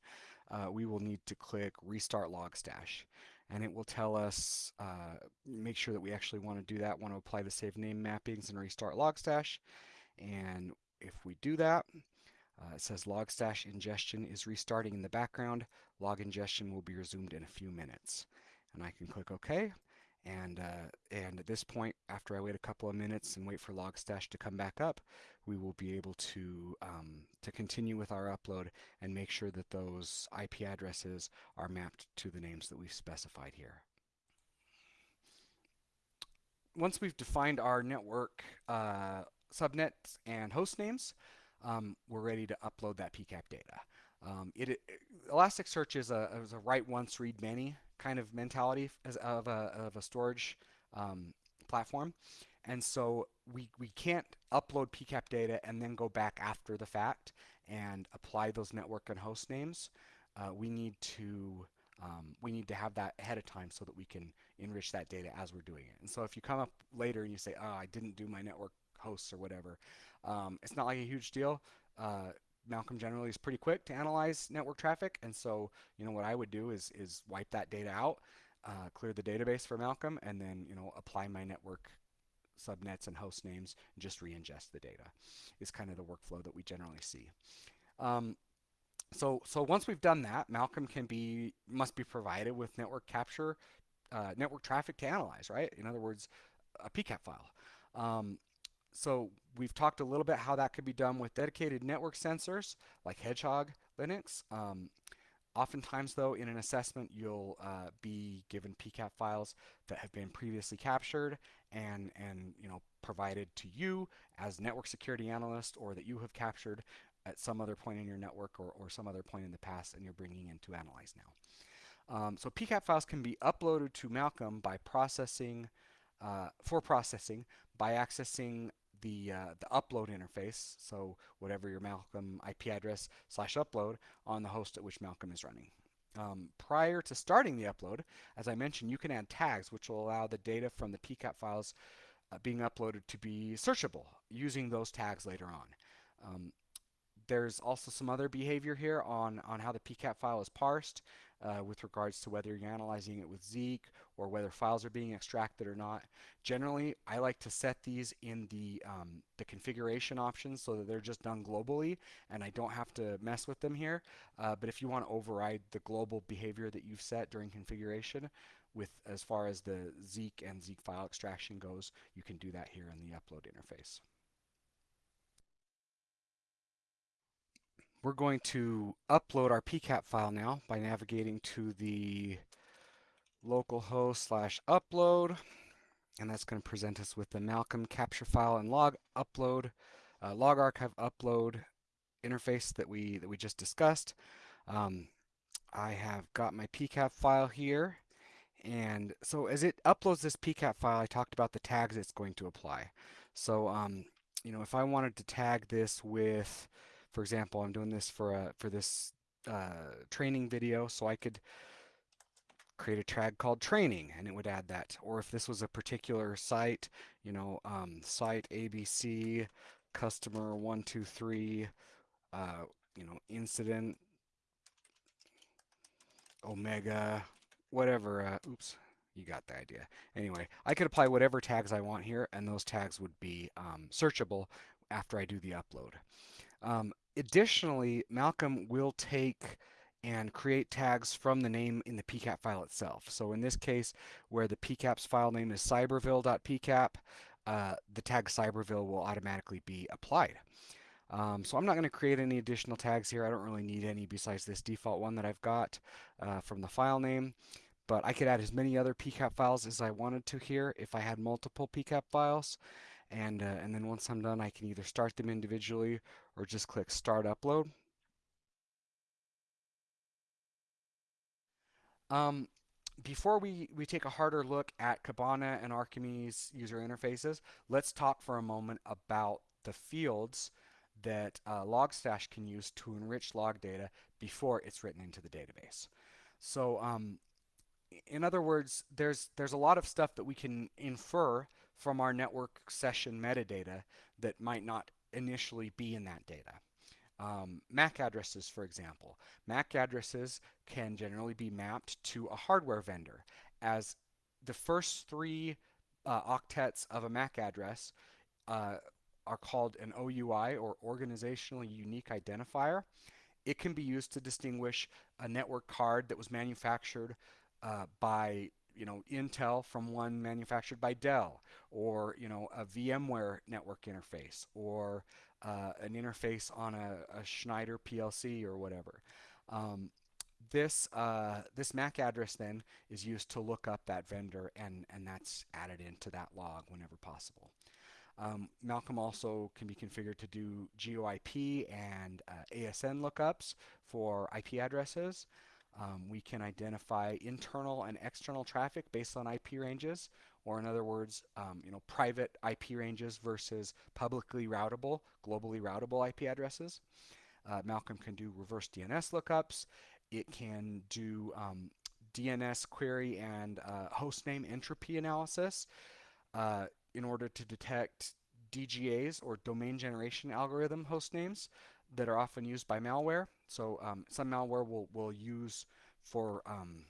uh, we will need to click Restart Logstash. And it will tell us, uh, make sure that we actually want to do that, want to apply the save name mappings and restart Logstash. And if we do that, uh, it says Logstash ingestion is restarting in the background. Log ingestion will be resumed in a few minutes. And I can click OK. And, uh, and at this point, after I wait a couple of minutes and wait for Logstash to come back up, we will be able to, um, to continue with our upload and make sure that those IP addresses are mapped to the names that we've specified here. Once we've defined our network uh, subnets and host names, um, we're ready to upload that PCAP data. Um, it, it, Elasticsearch is a, is a write once, read many kind of mentality as of a, of a storage um, platform. And so we, we can't upload PCAP data and then go back after the fact and apply those network and host names. Uh, we need to um, we need to have that ahead of time so that we can enrich that data as we're doing it. And so if you come up later and you say, oh, I didn't do my network hosts or whatever, um, it's not like a huge deal. Uh, Malcolm generally is pretty quick to analyze network traffic, and so you know what I would do is is wipe that data out, uh, clear the database for Malcolm, and then you know apply my network subnets and host names and just re-ingest the data. Is kind of the workflow that we generally see. Um, so so once we've done that, Malcolm can be must be provided with network capture, uh, network traffic to analyze, right? In other words, a PCAP file. Um, so we've talked a little bit how that could be done with dedicated network sensors like Hedgehog Linux. Um, oftentimes though in an assessment you'll uh, be given PCAP files that have been previously captured and, and you know provided to you as network security analyst or that you have captured at some other point in your network or, or some other point in the past and you're bringing in to analyze now. Um, so PCAP files can be uploaded to Malcolm by processing, uh, for processing by accessing the, uh, the upload interface, so whatever your Malcolm IP address slash upload on the host at which Malcolm is running. Um, prior to starting the upload, as I mentioned, you can add tags which will allow the data from the PCAP files uh, being uploaded to be searchable using those tags later on. Um, there's also some other behavior here on, on how the PCAP file is parsed uh, with regards to whether you're analyzing it with Zeek or whether files are being extracted or not. Generally, I like to set these in the, um, the configuration options so that they're just done globally and I don't have to mess with them here. Uh, but if you want to override the global behavior that you've set during configuration, with as far as the Zeek and Zeek file extraction goes, you can do that here in the upload interface. We're going to upload our PCAP file now by navigating to the localhost slash upload and that's going to present us with the Malcolm capture file and log upload uh, log archive upload interface that we that we just discussed. Um, I have got my PCAP file here and so as it uploads this PCAP file I talked about the tags it's going to apply. So um, you know if I wanted to tag this with for example, I'm doing this for a for this uh, training video, so I could create a tag called training and it would add that. Or if this was a particular site, you know, um, site ABC, customer 123, uh, you know, incident, omega, whatever, uh, oops, you got the idea. Anyway, I could apply whatever tags I want here and those tags would be um, searchable after I do the upload. Um, additionally, Malcolm will take and create tags from the name in the PCAP file itself. So in this case, where the PCAP's file name is cyberville.pcap, uh, the tag cyberville will automatically be applied. Um, so I'm not going to create any additional tags here. I don't really need any besides this default one that I've got uh, from the file name. But I could add as many other PCAP files as I wanted to here if I had multiple PCAP files and, uh, and then once I'm done I can either start them individually or just click start upload. Um, before we, we take a harder look at Kibana and Arkime's user interfaces, let's talk for a moment about the fields that uh, Logstash can use to enrich log data before it's written into the database. So um, in other words, there's there's a lot of stuff that we can infer from our network session metadata that might not initially be in that data. Um, MAC addresses, for example. MAC addresses can generally be mapped to a hardware vendor as the first three uh, octets of a MAC address uh, are called an OUI or Organizationally Unique Identifier. It can be used to distinguish a network card that was manufactured uh, by you know Intel from one manufactured by Dell, or you know a VMware network interface, or uh, an interface on a, a, Schneider PLC or whatever. Um, this uh, this MAC address then is used to look up that vendor, and and that's added into that log whenever possible. Um, Malcolm also can be configured to do GeoIP and uh, ASN lookups for IP addresses. Um, we can identify internal and external traffic based on IP ranges, or in other words, um, you know, private IP ranges versus publicly routable, globally routable IP addresses. Uh, Malcolm can do reverse DNS lookups. It can do um, DNS query and uh, hostname entropy analysis uh, in order to detect DGAs or domain generation algorithm host names that are often used by malware. So um, some malware will, will use for um,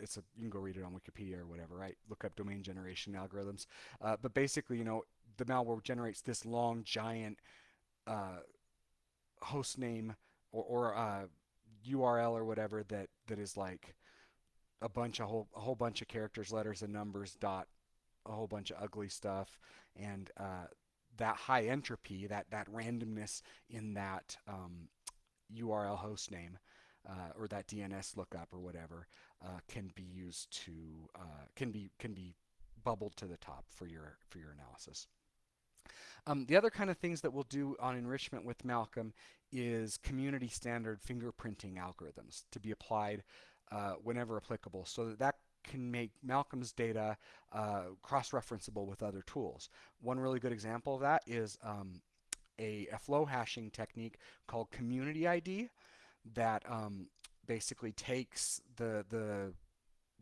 it's a you can go read it on Wikipedia or whatever, right? Look up domain generation algorithms. Uh, but basically, you know, the malware generates this long giant uh, host name or, or uh, URL or whatever that that is like a bunch of whole a whole bunch of characters, letters, and numbers. Dot a whole bunch of ugly stuff, and uh, that high entropy, that that randomness in that um, URL host name uh, or that DNS lookup or whatever uh, can be used to uh, can be can be bubbled to the top for your for your analysis. Um, the other kind of things that we'll do on enrichment with Malcolm is community standard fingerprinting algorithms to be applied uh, whenever applicable so that that can make Malcolm's data uh, cross-referenceable with other tools. One really good example of that is um, a, a, flow hashing technique called Community ID that um, basically takes the the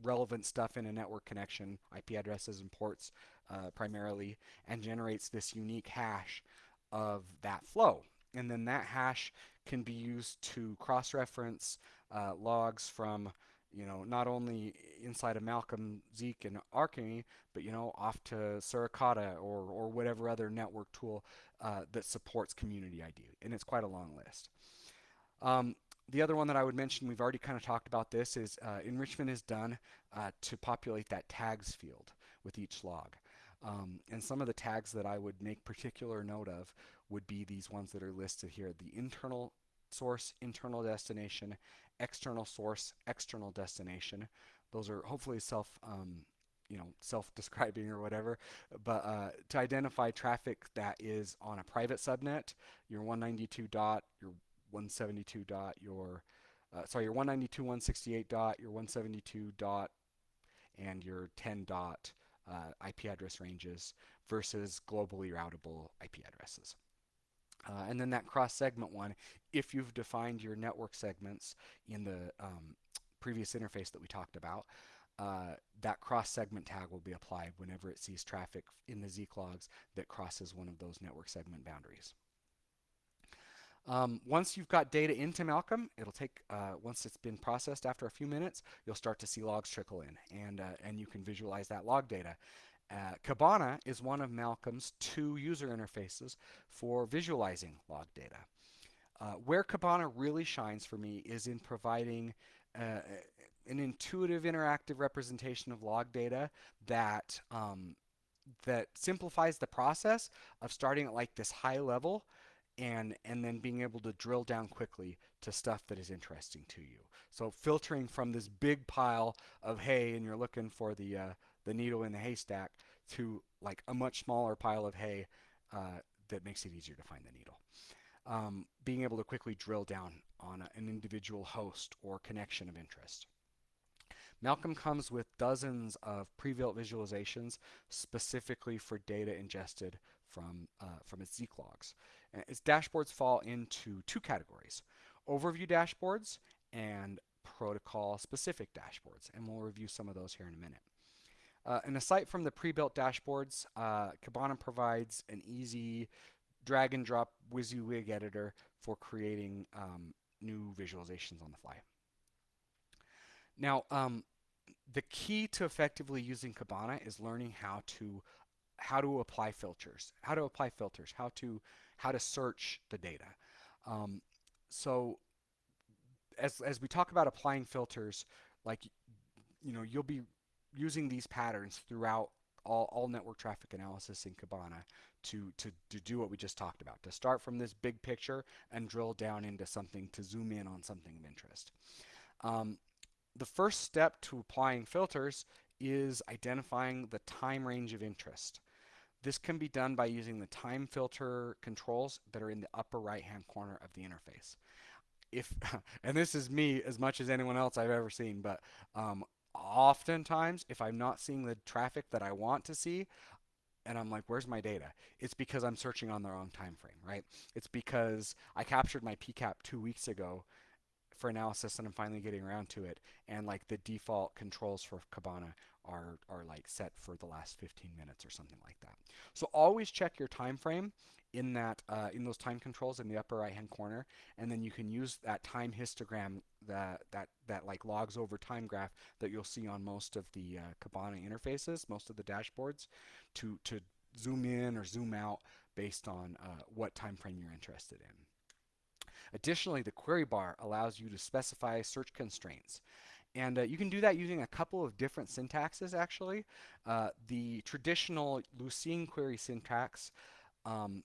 relevant stuff in a network connection, IP addresses and ports uh, primarily, and generates this unique hash of that flow. And then that hash can be used to cross-reference uh, logs from you know, not only inside of Malcolm, Zeek, and Arkime, but you know, off to Suricata or or whatever other network tool uh, that supports Community ID, and it's quite a long list. Um, the other one that I would mention, we've already kind of talked about this, is uh, enrichment is done uh, to populate that tags field with each log. Um, and some of the tags that I would make particular note of would be these ones that are listed here, the internal source, internal destination, external source, external destination. Those are hopefully self, um, you know, self-describing or whatever. But uh, to identify traffic that is on a private subnet, your 192 dot, your 172 dot, your uh, sorry, your 192, 168 dot, your 172 dot, and your 10 dot uh, IP address ranges versus globally routable IP addresses. Uh, and then that cross segment one, if you've defined your network segments in the um, previous interface that we talked about, uh, that cross segment tag will be applied whenever it sees traffic in the Zeek logs that crosses one of those network segment boundaries. Um, once you've got data into Malcolm, it'll take, uh, once it's been processed after a few minutes, you'll start to see logs trickle in and, uh, and you can visualize that log data. Uh, Kibana is one of Malcolm's two user interfaces for visualizing log data. Uh, where Kibana really shines for me is in providing uh, an intuitive interactive representation of log data that um, that simplifies the process of starting at like this high level and and then being able to drill down quickly to stuff that is interesting to you. So filtering from this big pile of hay and you're looking for the uh, the needle in the haystack to like a much smaller pile of hay uh, that makes it easier to find the needle. Um, being able to quickly drill down on a, an individual host or connection of interest. Malcolm comes with dozens of pre-built visualizations specifically for data ingested from, uh, from its Zeek logs. its dashboards fall into two categories, overview dashboards and protocol specific dashboards. And we'll review some of those here in a minute. Uh, and aside from the pre-built dashboards, uh, Kibana provides an easy drag and drop WYSIWYG editor for creating um, new visualizations on the fly. Now, um, the key to effectively using Kibana is learning how to how to apply filters, how to apply filters, how to how to search the data. Um, so as as we talk about applying filters, like you know, you'll be using these patterns throughout all, all network traffic analysis in Kibana to, to, to do what we just talked about, to start from this big picture and drill down into something to zoom in on something of interest. Um, the first step to applying filters is identifying the time range of interest. This can be done by using the time filter controls that are in the upper right hand corner of the interface. If, <laughs> and this is me as much as anyone else I've ever seen, but um, oftentimes if I'm not seeing the traffic that I want to see, and I'm like, where's my data? It's because I'm searching on the wrong time frame, right? It's because I captured my PCAP two weeks ago for analysis and I'm finally getting around to it. And like the default controls for Kibana are, are like set for the last 15 minutes or something like that. So always check your time frame in that uh, in those time controls in the upper right hand corner and then you can use that time histogram that that that like logs over time graph that you'll see on most of the uh, Kibana interfaces most of the dashboards to to zoom in or zoom out based on uh, what time frame you're interested in Additionally, the query bar allows you to specify search constraints. And uh, you can do that using a couple of different syntaxes, actually. Uh, the traditional Lucene query syntax um,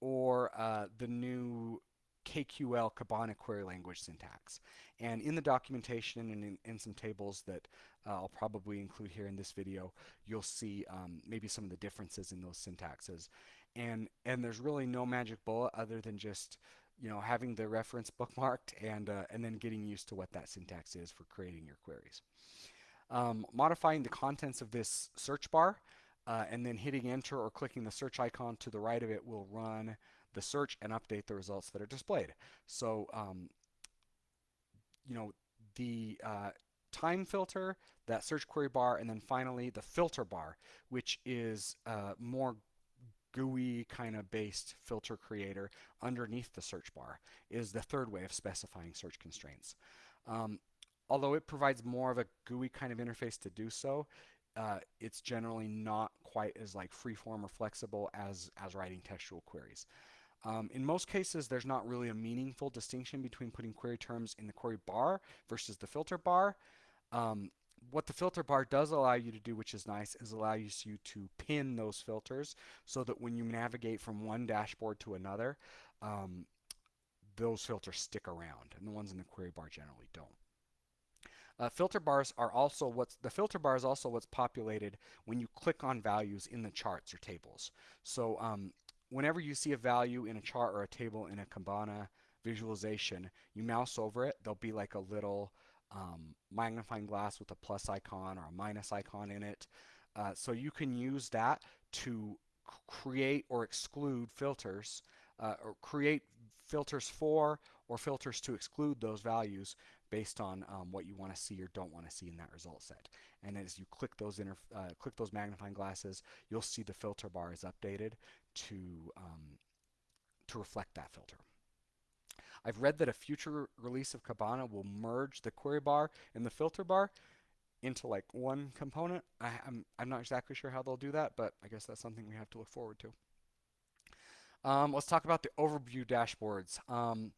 or uh, the new KQL Kibana query language syntax. And in the documentation and in, in some tables that uh, I'll probably include here in this video, you'll see um, maybe some of the differences in those syntaxes. And, and there's really no magic bullet other than just you know, having the reference <laughs> bookmarked and, uh, and then getting used to what that syntax is for creating your queries. Um, modifying the contents of this search bar uh, and then hitting enter or clicking the search icon to the right of it will run the search and update the results that are displayed. So, um, you know, the uh, time filter, that search query bar, and then finally the filter bar, which is uh, more GUI kind of based filter creator underneath the search bar is the third way of specifying search constraints. Um, although it provides more of a GUI kind of interface to do so, uh, it's generally not quite as like freeform or flexible as, as writing textual queries. Um, in most cases, there's not really a meaningful distinction between putting query terms in the query bar versus the filter bar. Um, what the filter bar does allow you to do, which is nice, is allows you to pin those filters so that when you navigate from one dashboard to another, um, those filters stick around, and the ones in the query bar generally don't. Uh, filter bars are also what's the filter bar is also what's populated when you click on values in the charts or tables. So um, whenever you see a value in a chart or a table in a Kibana visualization, you mouse over it. There'll be like a little um, magnifying glass with a plus icon or a minus icon in it. Uh, so you can use that to create or exclude filters uh, or create filters for or filters to exclude those values based on um, what you want to see or don't want to see in that result set. And as you click those uh, click those magnifying glasses, you'll see the filter bar is updated to um, to reflect that filter. I've read that a future release of Kibana will merge the query bar and the filter bar into like one component. I, am I'm, I'm not exactly sure how they'll do that, but I guess that's something we have to look forward to. Um, let's talk about the overview dashboards. Um,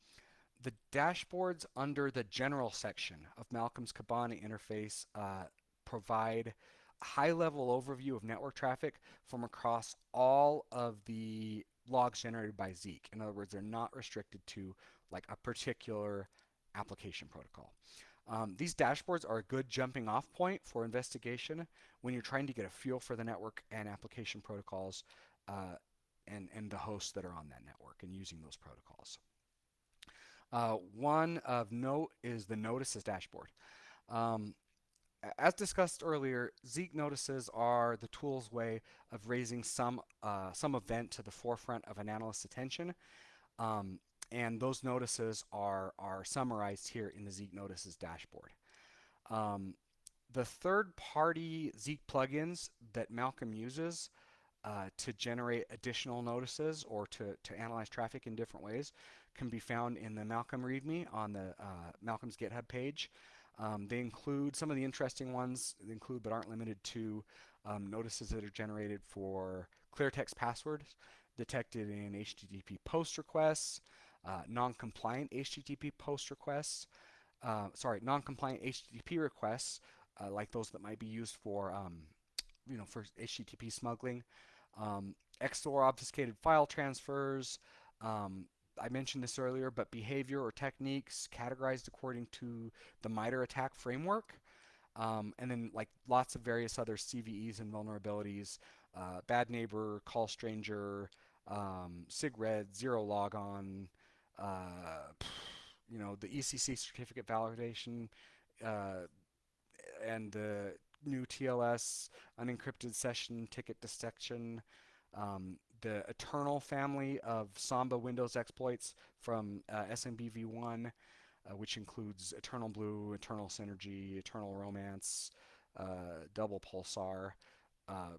the dashboards under the general section of Malcolm's Kibana interface uh, provide a high-level overview of network traffic from across all of the logs generated by Zeek. In other words, they're not restricted to like a particular application protocol. Um, these dashboards are a good jumping off point for investigation when you're trying to get a feel for the network and application protocols uh, and, and the hosts that are on that network and using those protocols. Uh, one of note is the notices dashboard. Um, as discussed earlier, Zeek notices are the tool's way of raising some, uh, some event to the forefront of an analyst's attention Um, and those notices are, are summarized here in the Zeek Notices dashboard. Um, the third-party Zeek plugins that Malcolm uses uh, to generate additional notices or to, to analyze traffic in different ways can be found in the Malcolm README on the uh, Malcolm's GitHub page. Um, they include some of the interesting ones, include but aren't limited to um, notices that are generated for clear text passwords detected in HTTP post requests, uh, non-compliant HTTP post requests, uh, sorry, non-compliant HTTP requests, uh, like those that might be used for, um, you know, for HTTP smuggling, um, XOR obfuscated file transfers. Um, I mentioned this earlier, but behavior or techniques categorized according to the MITRE ATT&CK framework. Um, and then like lots of various other CVEs and vulnerabilities, uh, bad neighbor, call stranger, um, SIGRED, zero logon, uh, you know, the ECC certificate validation, uh, and the new TLS unencrypted session ticket detection, um, the Eternal family of Samba Windows exploits from uh, SMBv1, uh, which includes Eternal Blue, Eternal Synergy, Eternal Romance, uh, Double Pulsar, uh,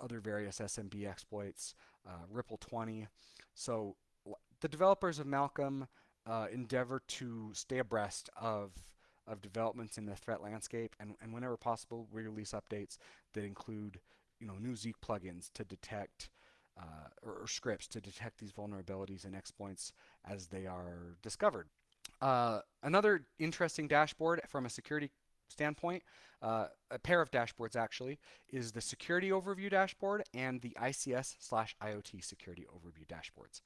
other various SMB exploits, uh, Ripple 20. So the developers of Malcolm uh, endeavor to stay abreast of of developments in the threat landscape, and, and whenever possible, we release updates that include, you know, new Zeek plugins to detect uh, or, or, scripts to detect these vulnerabilities and exploits as they are discovered. Uh, another interesting dashboard from a security standpoint, uh, a pair of dashboards actually, is the security overview dashboard and the ICS slash IoT security overview dashboards.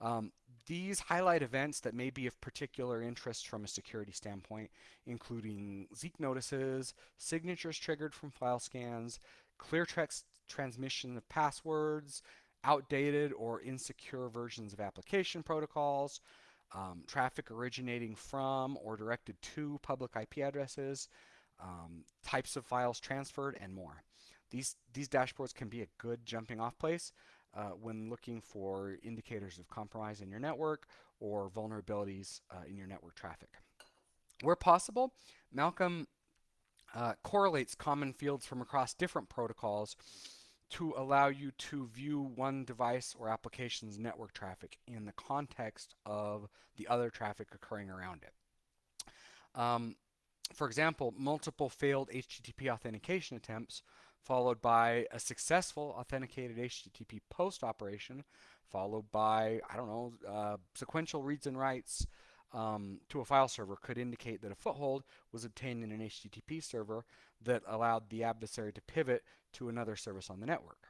Um, these highlight events that may be of particular interest from a security standpoint, including Zeek notices, signatures triggered from file scans, clear text transmission of passwords, outdated or insecure versions of application protocols, um, traffic originating from or directed to public IP addresses, um, types of files transferred, and more. These, these dashboards can be a good jumping off place uh, when looking for indicators of compromise in your network or vulnerabilities uh, in your network traffic. Where possible, Malcolm uh, correlates common fields from across different protocols to allow you to view one device or application's network traffic in the context of the other traffic occurring around it. Um, for example, multiple failed HTTP authentication attempts followed by a successful authenticated HTTP post operation, followed by, I don't know, uh, sequential reads and writes um, to a file server could indicate that a foothold was obtained in an HTTP server that allowed the adversary to pivot to another service on the network.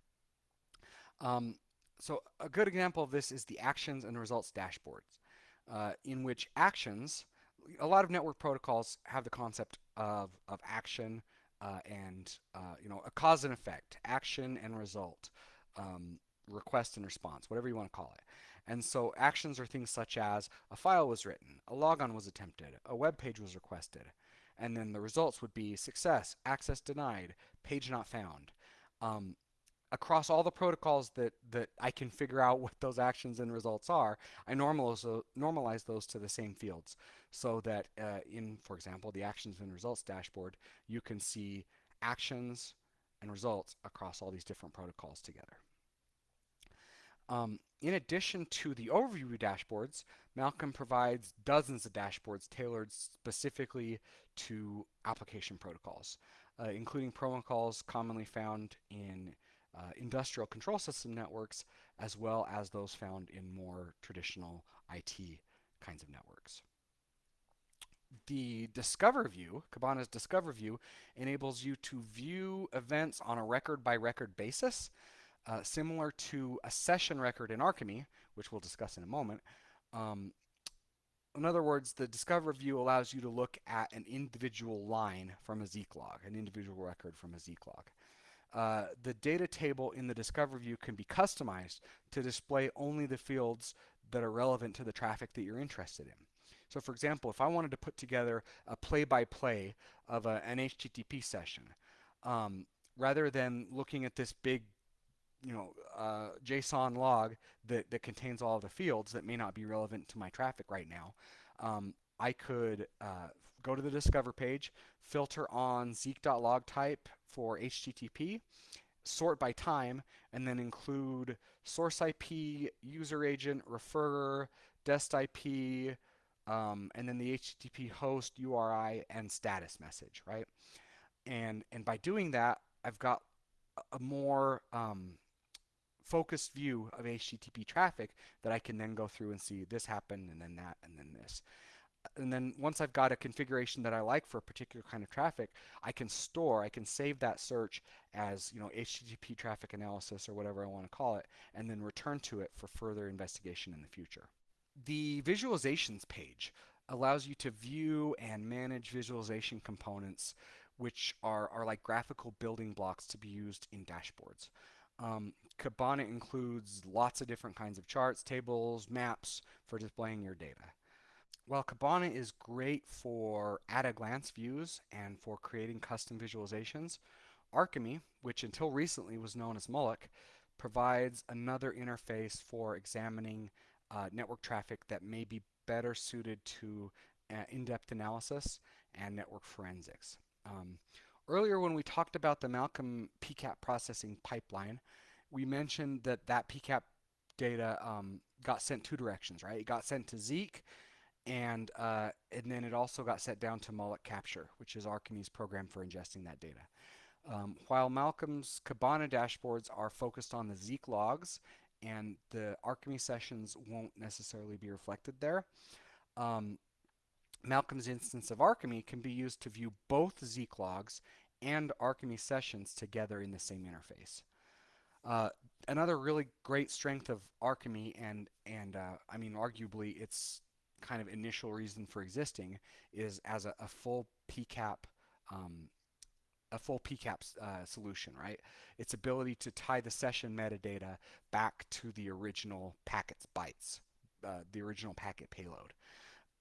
Um, so a good example of this is the actions and results dashboards, uh, in which actions, a lot of network protocols have the concept of, of action uh, and uh, you know a cause and effect, action and result, um, request and response, whatever you want to call it. And so actions are things such as a file was written, a logon was attempted, a web page was requested, and then the results would be success, access denied, page not found. Um, across all the protocols that, that I can figure out <laughs> what those actions and results are, I normalize, normalize those to the same fields so that uh, in, for example, the actions and results dashboard, you can see actions and results across all these different protocols together. Um, in addition to the overview dashboards, Malcolm provides dozens of dashboards tailored specifically to application protocols, uh, including protocols commonly found in uh, industrial control system networks, as well as those found in more traditional IT kinds of networks. The Discover view, Kibana's Discover view, enables you to view events on a record by record basis, uh, similar to a session record in Arkime, which we'll discuss in a moment. Um, in other words, the Discover view allows you to look at an individual line from a Zeek log, an individual record from a Zeek log. Uh, the data table in the Discover view can be customized to display only the fields that are relevant to the traffic that you're interested in. So for example, if I wanted to put together a play-by-play -play of a, an HTTP session, um, rather than looking at this big you know, uh, JSON log that, that contains all the fields that may not be relevant to my traffic right now, um, I could uh, go to the Discover page, filter on zeek.log type for HTTP, sort by time, and then include source IP, user agent, referrer, dest IP, um, and then the HTTP host, URI, and status message, right? And, and by doing that, I've got a more um, focused view of HTTP traffic that I can then go through and see this happened and then that and then this and then once I've got a configuration that I like for a particular kind of traffic, I can store, I can save that search as you know HTTP traffic analysis or whatever I want to call it, and then return to it for further investigation in the future. The visualizations page allows you to view and manage visualization components which are, are like graphical building blocks to be used in dashboards. Um, Kibana includes lots of different kinds of charts, tables, maps for displaying your data. While Kibana is great for at-a-glance views and for creating custom visualizations, Arkime, which until recently was known as Moloch, provides another interface for examining uh, network traffic that may be better suited to uh, in-depth analysis and network forensics. Um, earlier when we talked about the Malcolm PCAP processing pipeline, we mentioned that that PCAP data um, got sent two directions, right? It got sent to Zeek and uh, and then it also got set down to Moloch Capture, which is Arkime's program for ingesting that data. Um, while Malcolm's Kibana dashboards are focused on the Zeek logs, and the Arkime sessions won't necessarily be reflected there, um, Malcolm's instance of Arkime can be used to view both Zeek logs and Arkime sessions together in the same interface. Uh, another really great strength of Arkime, and and uh, I mean arguably it's kind of initial reason for existing is as a, a full PCAP um, a full PCAP uh, solution, right? Its ability to tie the session metadata back to the original packet's bytes, uh, the original packet payload,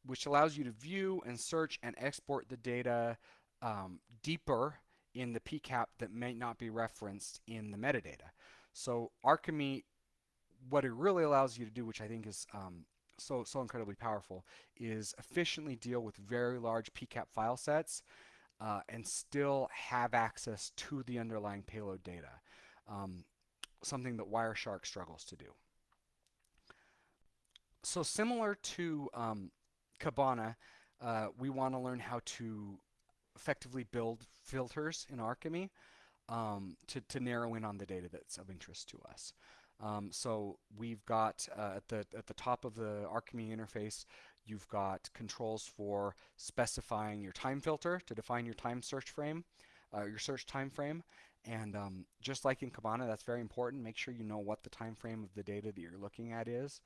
which allows you to view and search and export the data um, deeper in the PCAP that may not be referenced in the metadata. So Arkime, what it really allows you to do, which I think is um, so, so incredibly powerful is efficiently deal with very large PCAP file sets uh, and still have access to the underlying payload data, um, something that Wireshark struggles to do. So similar to um, Kibana, uh, we want to learn how to effectively build filters in Arkime um, to, to narrow in on the data that's of interest to us. Um, so we've got uh, at the at the top of the Arkime interface, you've got controls for specifying your time filter to define your time search frame, uh, your search time frame. And um, just like in Kibana, that's very important. Make sure you know what the time frame of the data that you're looking at is.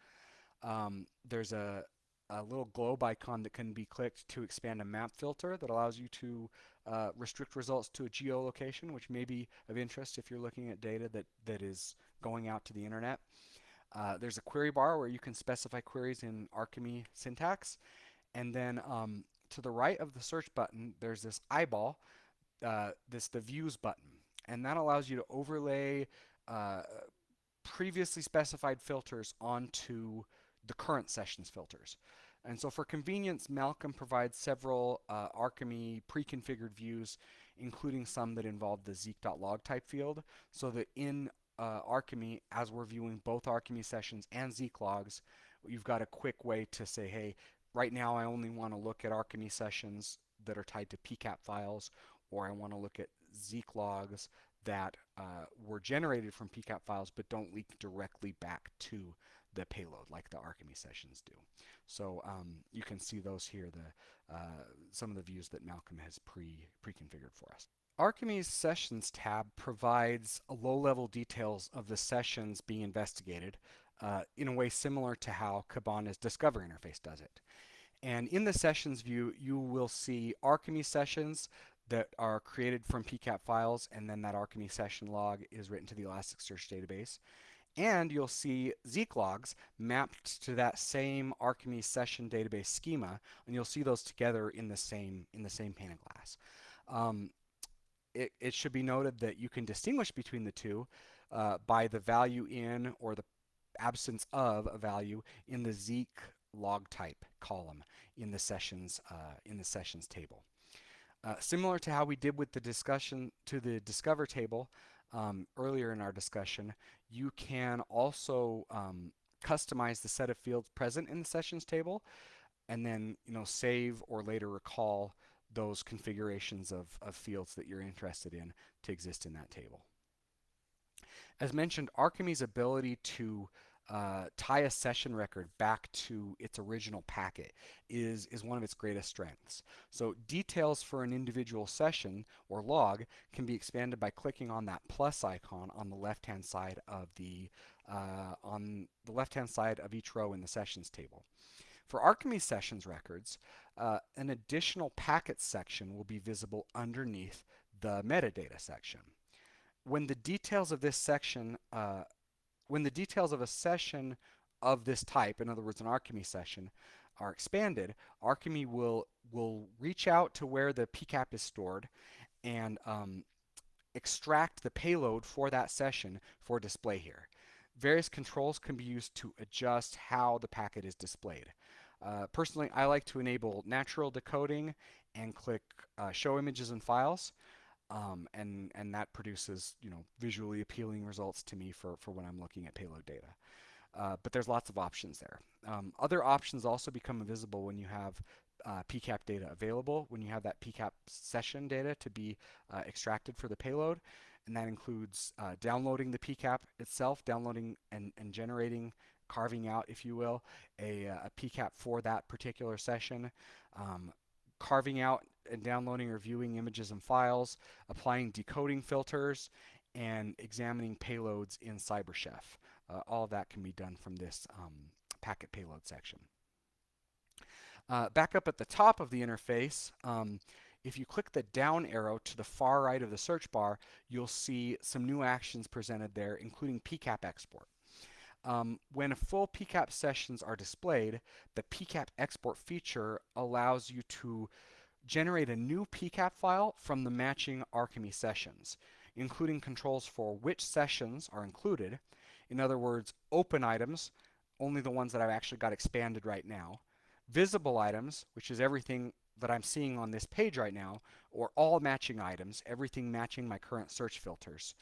Um, there's a, a little globe icon that can be clicked to expand a map filter that allows you to uh, restrict results to a geolocation, which may be of interest if you're looking at data that, that is going out to the internet. Uh, there's a query bar where you can specify queries in Arkime syntax. And then um, to the right of the search button, there's this eyeball, uh, this the views button. And that allows you to overlay uh, previously specified filters onto the current sessions filters. And so for convenience, Malcolm provides several uh, Arkime pre-configured views, including some that involve the zeek.log type field, so that in uh, Arkime, as we're viewing both Arkime sessions and Zeek logs, you've got a quick way to say, hey, right now I only want to look at Arkime sessions that are tied to PCAP files, or I want to look at Zeek logs that uh, were generated from PCAP files but don't leak directly back to the payload like the Arkime sessions do. So um, you can see those here, the, uh, some of the views that Malcolm has pre, pre-configured for us. Arkime's Sessions tab provides low-level details of the sessions being investigated uh, in a way similar to how Kibana's Discover interface does it. And in the sessions view, you will see Arkime sessions that are created from PCAP files, and then that Arkime session log is written to the Elasticsearch database. And you'll see Zeek logs mapped to that same Arkime session database schema, and you'll see those together in the same in the same pane of glass. Um, it, it should be noted that you can distinguish between the two uh, by the value in or the absence of a value in the Zeek log type column in the sessions uh, in the sessions table. Uh, similar to how we did with the discussion to the discover table um, earlier in our discussion, you can also um, customize the set of fields present in the sessions table and then you know save or later recall those configurations of, of fields that you're interested in to exist in that table. As mentioned, Arkime's ability to uh, tie a session record back to its original packet is, is one of its greatest strengths. So details for an individual session or log can be expanded by clicking on that plus icon on the left-hand side of the uh, on the left-hand side of each row in the sessions table. For Arkime sessions records, uh, an additional packets section will be visible underneath the metadata section. When the details of this section, uh, when the details of a session of this type, in other words, an Arkime session, are expanded, Arkime will will reach out to where the PCAP is stored and um, extract the payload for that session for display here. Various controls can be used to adjust how the packet is displayed. Uh, personally, I like to enable natural decoding and click uh, show images and files. Um, and, and that produces, you know, visually appealing results to me for, for when I'm looking at payload data. Uh, but there's lots of options there. Um, other options also become visible when you have uh, PCAP data available, when you have that PCAP session data to be uh, extracted for the payload. And that includes uh, downloading the PCAP itself, downloading and, and generating carving out, if you will, a, uh, a PCAP for that particular session, um, carving out and downloading or viewing images and files, applying decoding filters, and examining payloads in CyberChef. Uh, all of that can be done from this um, packet payload section. Uh, back up at the top of the interface, um, if you click the down arrow to the far right of the search bar, you'll see some new actions presented there, including PCAP export. Um, when full PCAP sessions are displayed, the PCAP export feature allows you to generate a new PCAP file from the matching Arkime sessions, including controls for which sessions are included. In other words, open items, only the ones that I've actually got expanded right now. Visible items, which is everything that I'm seeing on this page right now, or all matching items, everything matching my current search filters.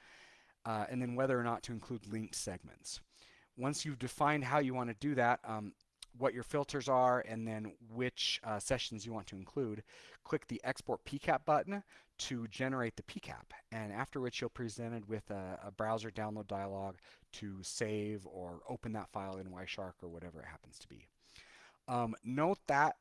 Uh, and then whether or not to include linked segments. Once you've defined how you want to do that, um, what your filters are, and then which uh, sessions you want to include, click the Export PCAP button to generate the PCAP, and after which you'll be presented with a, a browser download dialog to save or open that file in Wireshark or whatever it happens to be. Um, note that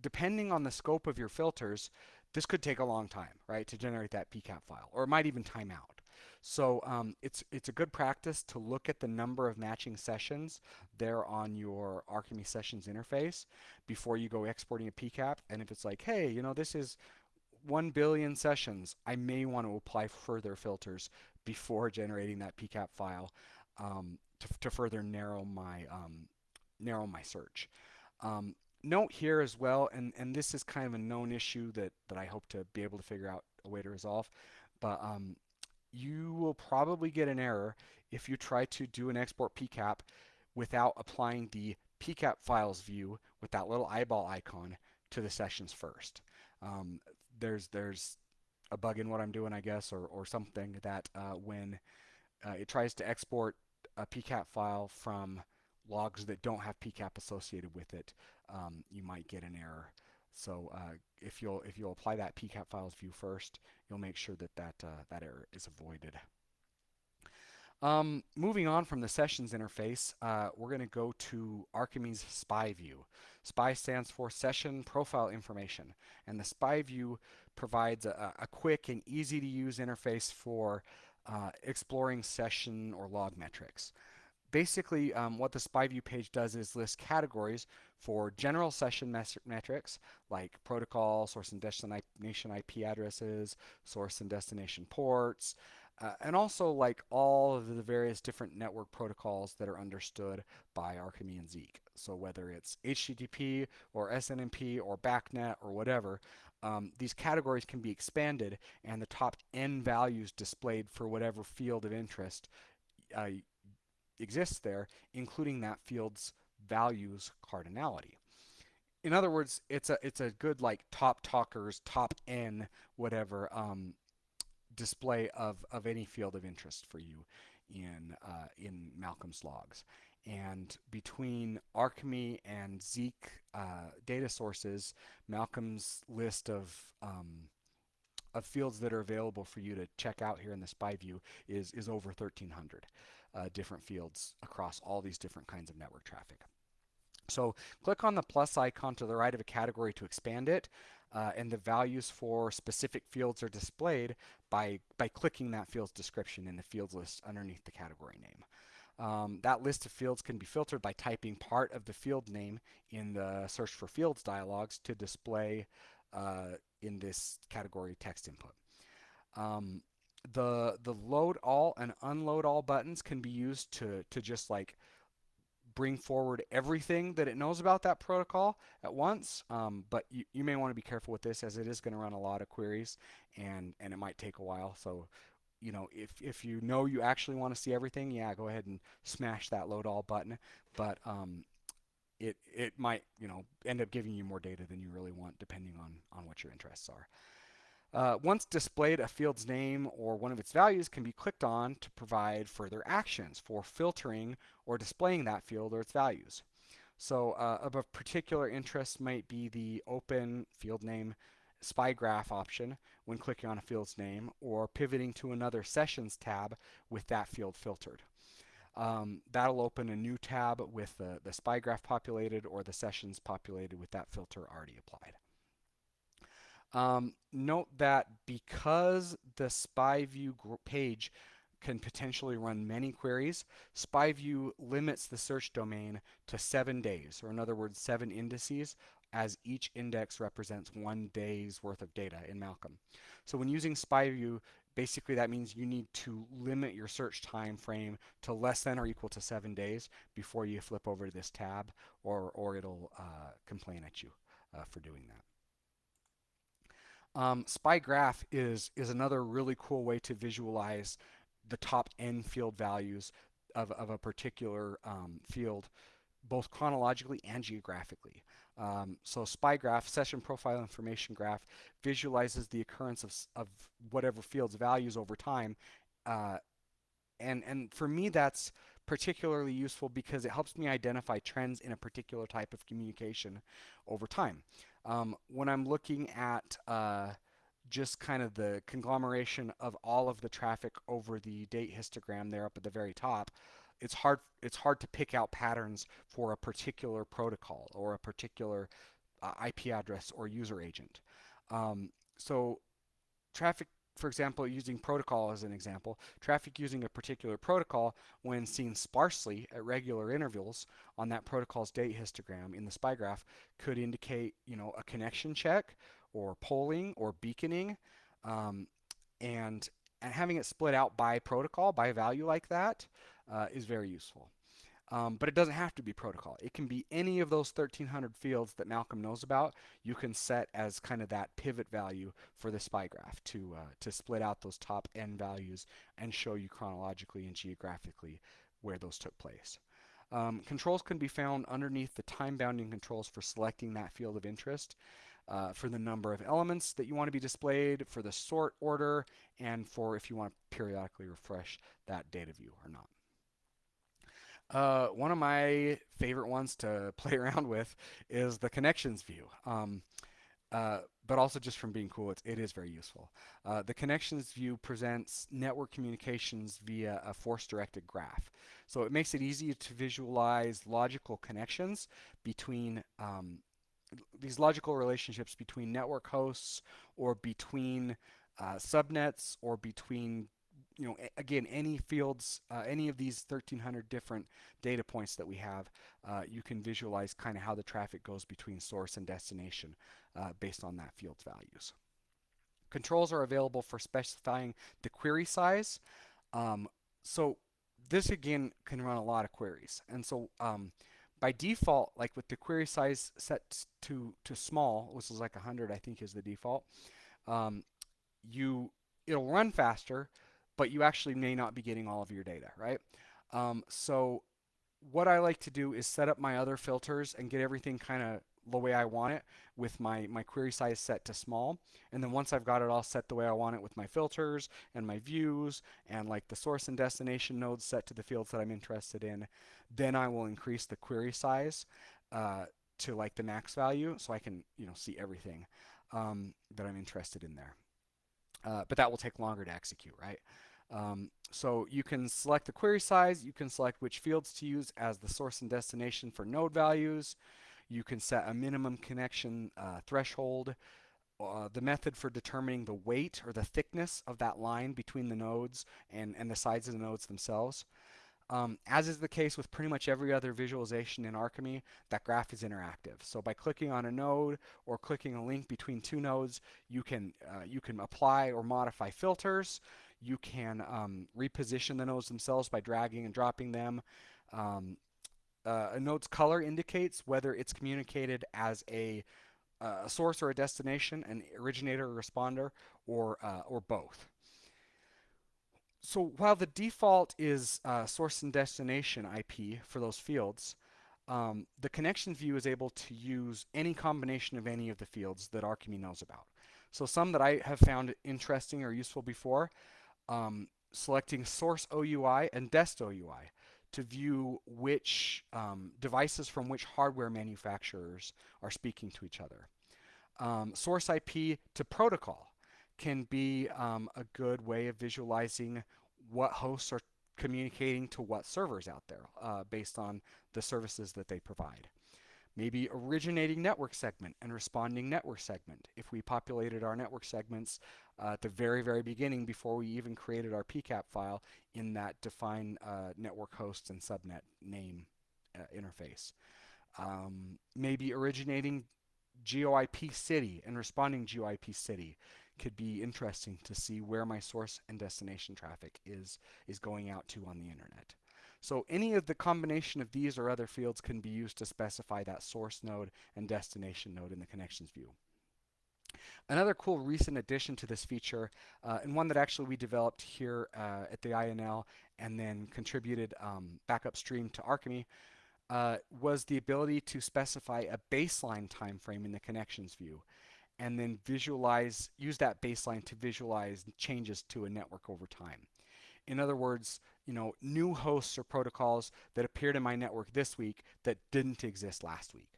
depending on the scope of your filters, this could take a long time, right, to generate that PCAP file, or it might even time out. So um, it's it's a good practice to look at the number of matching sessions there on your Arkime Sessions interface before you go exporting a PCAP. And if it's like, hey, you know, this is 1 billion sessions, I may want to apply further filters before generating that PCAP file um, to, to, further narrow my um, narrow my search. Um, note here as well, and, and this is kind of a known issue that, that I hope to be able to figure out a way to resolve, but um, you will probably get an error if you try to do an export PCAP without applying the PCAP files view with that little eyeball icon to the sessions first. Um, there's there's a bug in what I'm doing, I guess, or, or something that uh, when uh, it tries to export a PCAP file from logs that don't have PCAP associated with it, um, you might get an error. So uh, if you'll if you'll apply that PCAP files view first, you'll make sure that that uh, that error is avoided. Um, moving on from the sessions interface, uh, we're going to go to Arkime's SPY view. SPY stands for Session Profile Information, and the SPY view provides a, a quick and easy to use interface for uh, exploring session or log metrics. Basically, um, what the SPY view page does is list categories for general session metrics like protocol, source and destination IP addresses, source and destination ports, uh, and also like all of the various different network protocols that are understood by Arkime and Zeek. So whether it's HTTP or SNMP or BACnet or whatever, um, these categories can be expanded and the top n values displayed for whatever field of interest uh, exists there, including that field's values cardinality. In other words, it's a it's a good like top talkers, top n, whatever um, display of, of any field of interest for you in uh, in Malcolm's logs. And between Arkime and Zeek uh, data sources, Malcolm's list of um, of fields that are available for you to check out here in the spy view is is over 1,300 uh, different fields across all these different kinds of network traffic. So click on the plus icon to the right of a category to expand it. Uh, and the values for specific fields are displayed by, by clicking that field's description in the fields list underneath the category name. Um, that list of fields can be filtered by typing part of the field name in the search for fields dialogs to display uh, in this category text input. Um, the the load all and unload all buttons can be used to to just like bring forward everything that it knows about that protocol at once. Um, but you, you may want to be careful with this as it is going to run a lot of queries and, and it might take a while. So, you know, if, if you know you actually want to see everything, yeah, go ahead and smash that load all button. But um, it, it might, you know, end up giving you more data than you really want depending on, on what your interests are. Uh, once displayed, a field's name or one of its values can be clicked on to provide further actions for filtering or displaying that field or its values. So uh, of a particular interest might be the open field name spy graph option when clicking on a field's name or pivoting to another sessions tab with that field filtered. Um, that'll open a new tab with the, the spy graph populated or the sessions populated with that filter already applied. Um, note that because the SpyView page can potentially run many queries, SpyView limits the search domain to seven days, or in other words, seven indices, as each index represents one day's worth of data in Malcolm. So when using SpyView, basically that means you need to limit your search time frame to less than or equal to seven days before you flip over to this tab, or, or it'll uh, complain at you uh, for doing that. Um, Spy Graph is, is another really cool way to visualize the top n field values of, of a particular um, field, both chronologically and geographically. Um, so Spy Graph, Session Profile Information Graph, visualizes the occurrence of, of whatever field's values over time. Uh, and, and for me, that's particularly useful because it helps me identify trends in a particular type of communication over time. Um, when I'm looking at uh, just kind of the conglomeration of all of the traffic over the date histogram there up at the very top, it's hard it's hard to pick out patterns for a particular protocol or a particular uh, IP address or user agent. Um, so traffic for example, using protocol as an example, traffic using a particular protocol when seen sparsely at regular intervals on that protocol's date histogram in the spy graph could indicate, you know, a connection check or polling or beaconing. Um, and, and having it split out by protocol, by value like that, uh, is very useful. Um, but it doesn't have to be protocol. It can be any of those 1300 fields that Malcolm knows about. You can set as kind of that pivot value for the spy graph to, uh, to split out those top n values and show you chronologically and geographically where those took place. Um, controls can be found underneath the time bounding controls for selecting that field of interest. Uh, for the number of elements that you want to be displayed, for the sort order, and for if you want to periodically refresh that data view or not. Uh, one of my favorite ones to <laughs> play around with is the connections view. Um, uh, but also just from being cool, it's, it is very useful. Uh, the connections view presents network communications via a force-directed graph. So it makes it easy to visualize logical connections between um, these logical relationships between network hosts or between uh, subnets or between you know, again, any fields, uh, any of these 1,300 different data points that we have, uh, you can visualize kind of how the traffic goes between source and destination uh, based on that field's values. controls are available for specifying the query size. Um, so this again can run a lot of queries. And so um, by default, like with the query size set to, to small, which is like 100 I think is the default, um, you it'll run faster, but you actually may not be getting all of your data, right? Um, so what I like to do is set up my other filters and get everything kind of the way I want it with my, my query size set to small. And then once I've got it all set the way I want it with my filters and my views and like the source and destination nodes set to the fields that I'm interested in, then I will increase the query size uh, to like the max value so I can you know see everything um, that I'm interested in there. Uh, but that will take longer to execute, right? Um, so you can select the query size, you can select which fields to use as the source and destination for node values, you can set a minimum connection uh, threshold, uh, the method for determining the weight or the thickness of that line between the nodes and, and the sides of the nodes themselves. Um, as is the case with pretty much every other visualization in Arkime, that graph is interactive. So by clicking on a node or clicking a link between two nodes, you can uh, you can apply or modify filters. You can um, reposition the nodes themselves by dragging and dropping them. Um, uh, a node's color indicates whether it's communicated as a, uh, a source or a destination, an originator or responder, or uh, or both so while the default is uh, source and destination IP for those fields, um, the connections view is able to use any combination of any of the fields that Arkime knows about. So some that I have found interesting or useful before, um, selecting source OUI and dest OUI to view which um, devices from which hardware manufacturers are speaking to each other. Um, source IP to protocol can be um, a good way of visualizing what hosts are communicating to what servers out there uh, based on the services that they provide. Maybe originating network segment and responding network segment. If we populated our network segments uh, at the very, very beginning before we even created our PCAP file in that define uh, network host and subnet name uh, interface. Um, maybe originating GeoIP city and responding GeoIP city could be interesting to see where my source and destination traffic is, is going out to on the internet. So any of the combination of these or other fields can be used to specify that source node and destination node in the connections view. Another cool recent addition to this feature, uh, and one that actually we developed here uh, at the INL and then contributed um, back upstream to Arkime, uh, was the ability to specify a baseline time frame in the connections view and then visualize, use that baseline to visualize changes to a network over time. In other words, you know, new hosts or protocols that appeared in my network this week that didn't exist last week.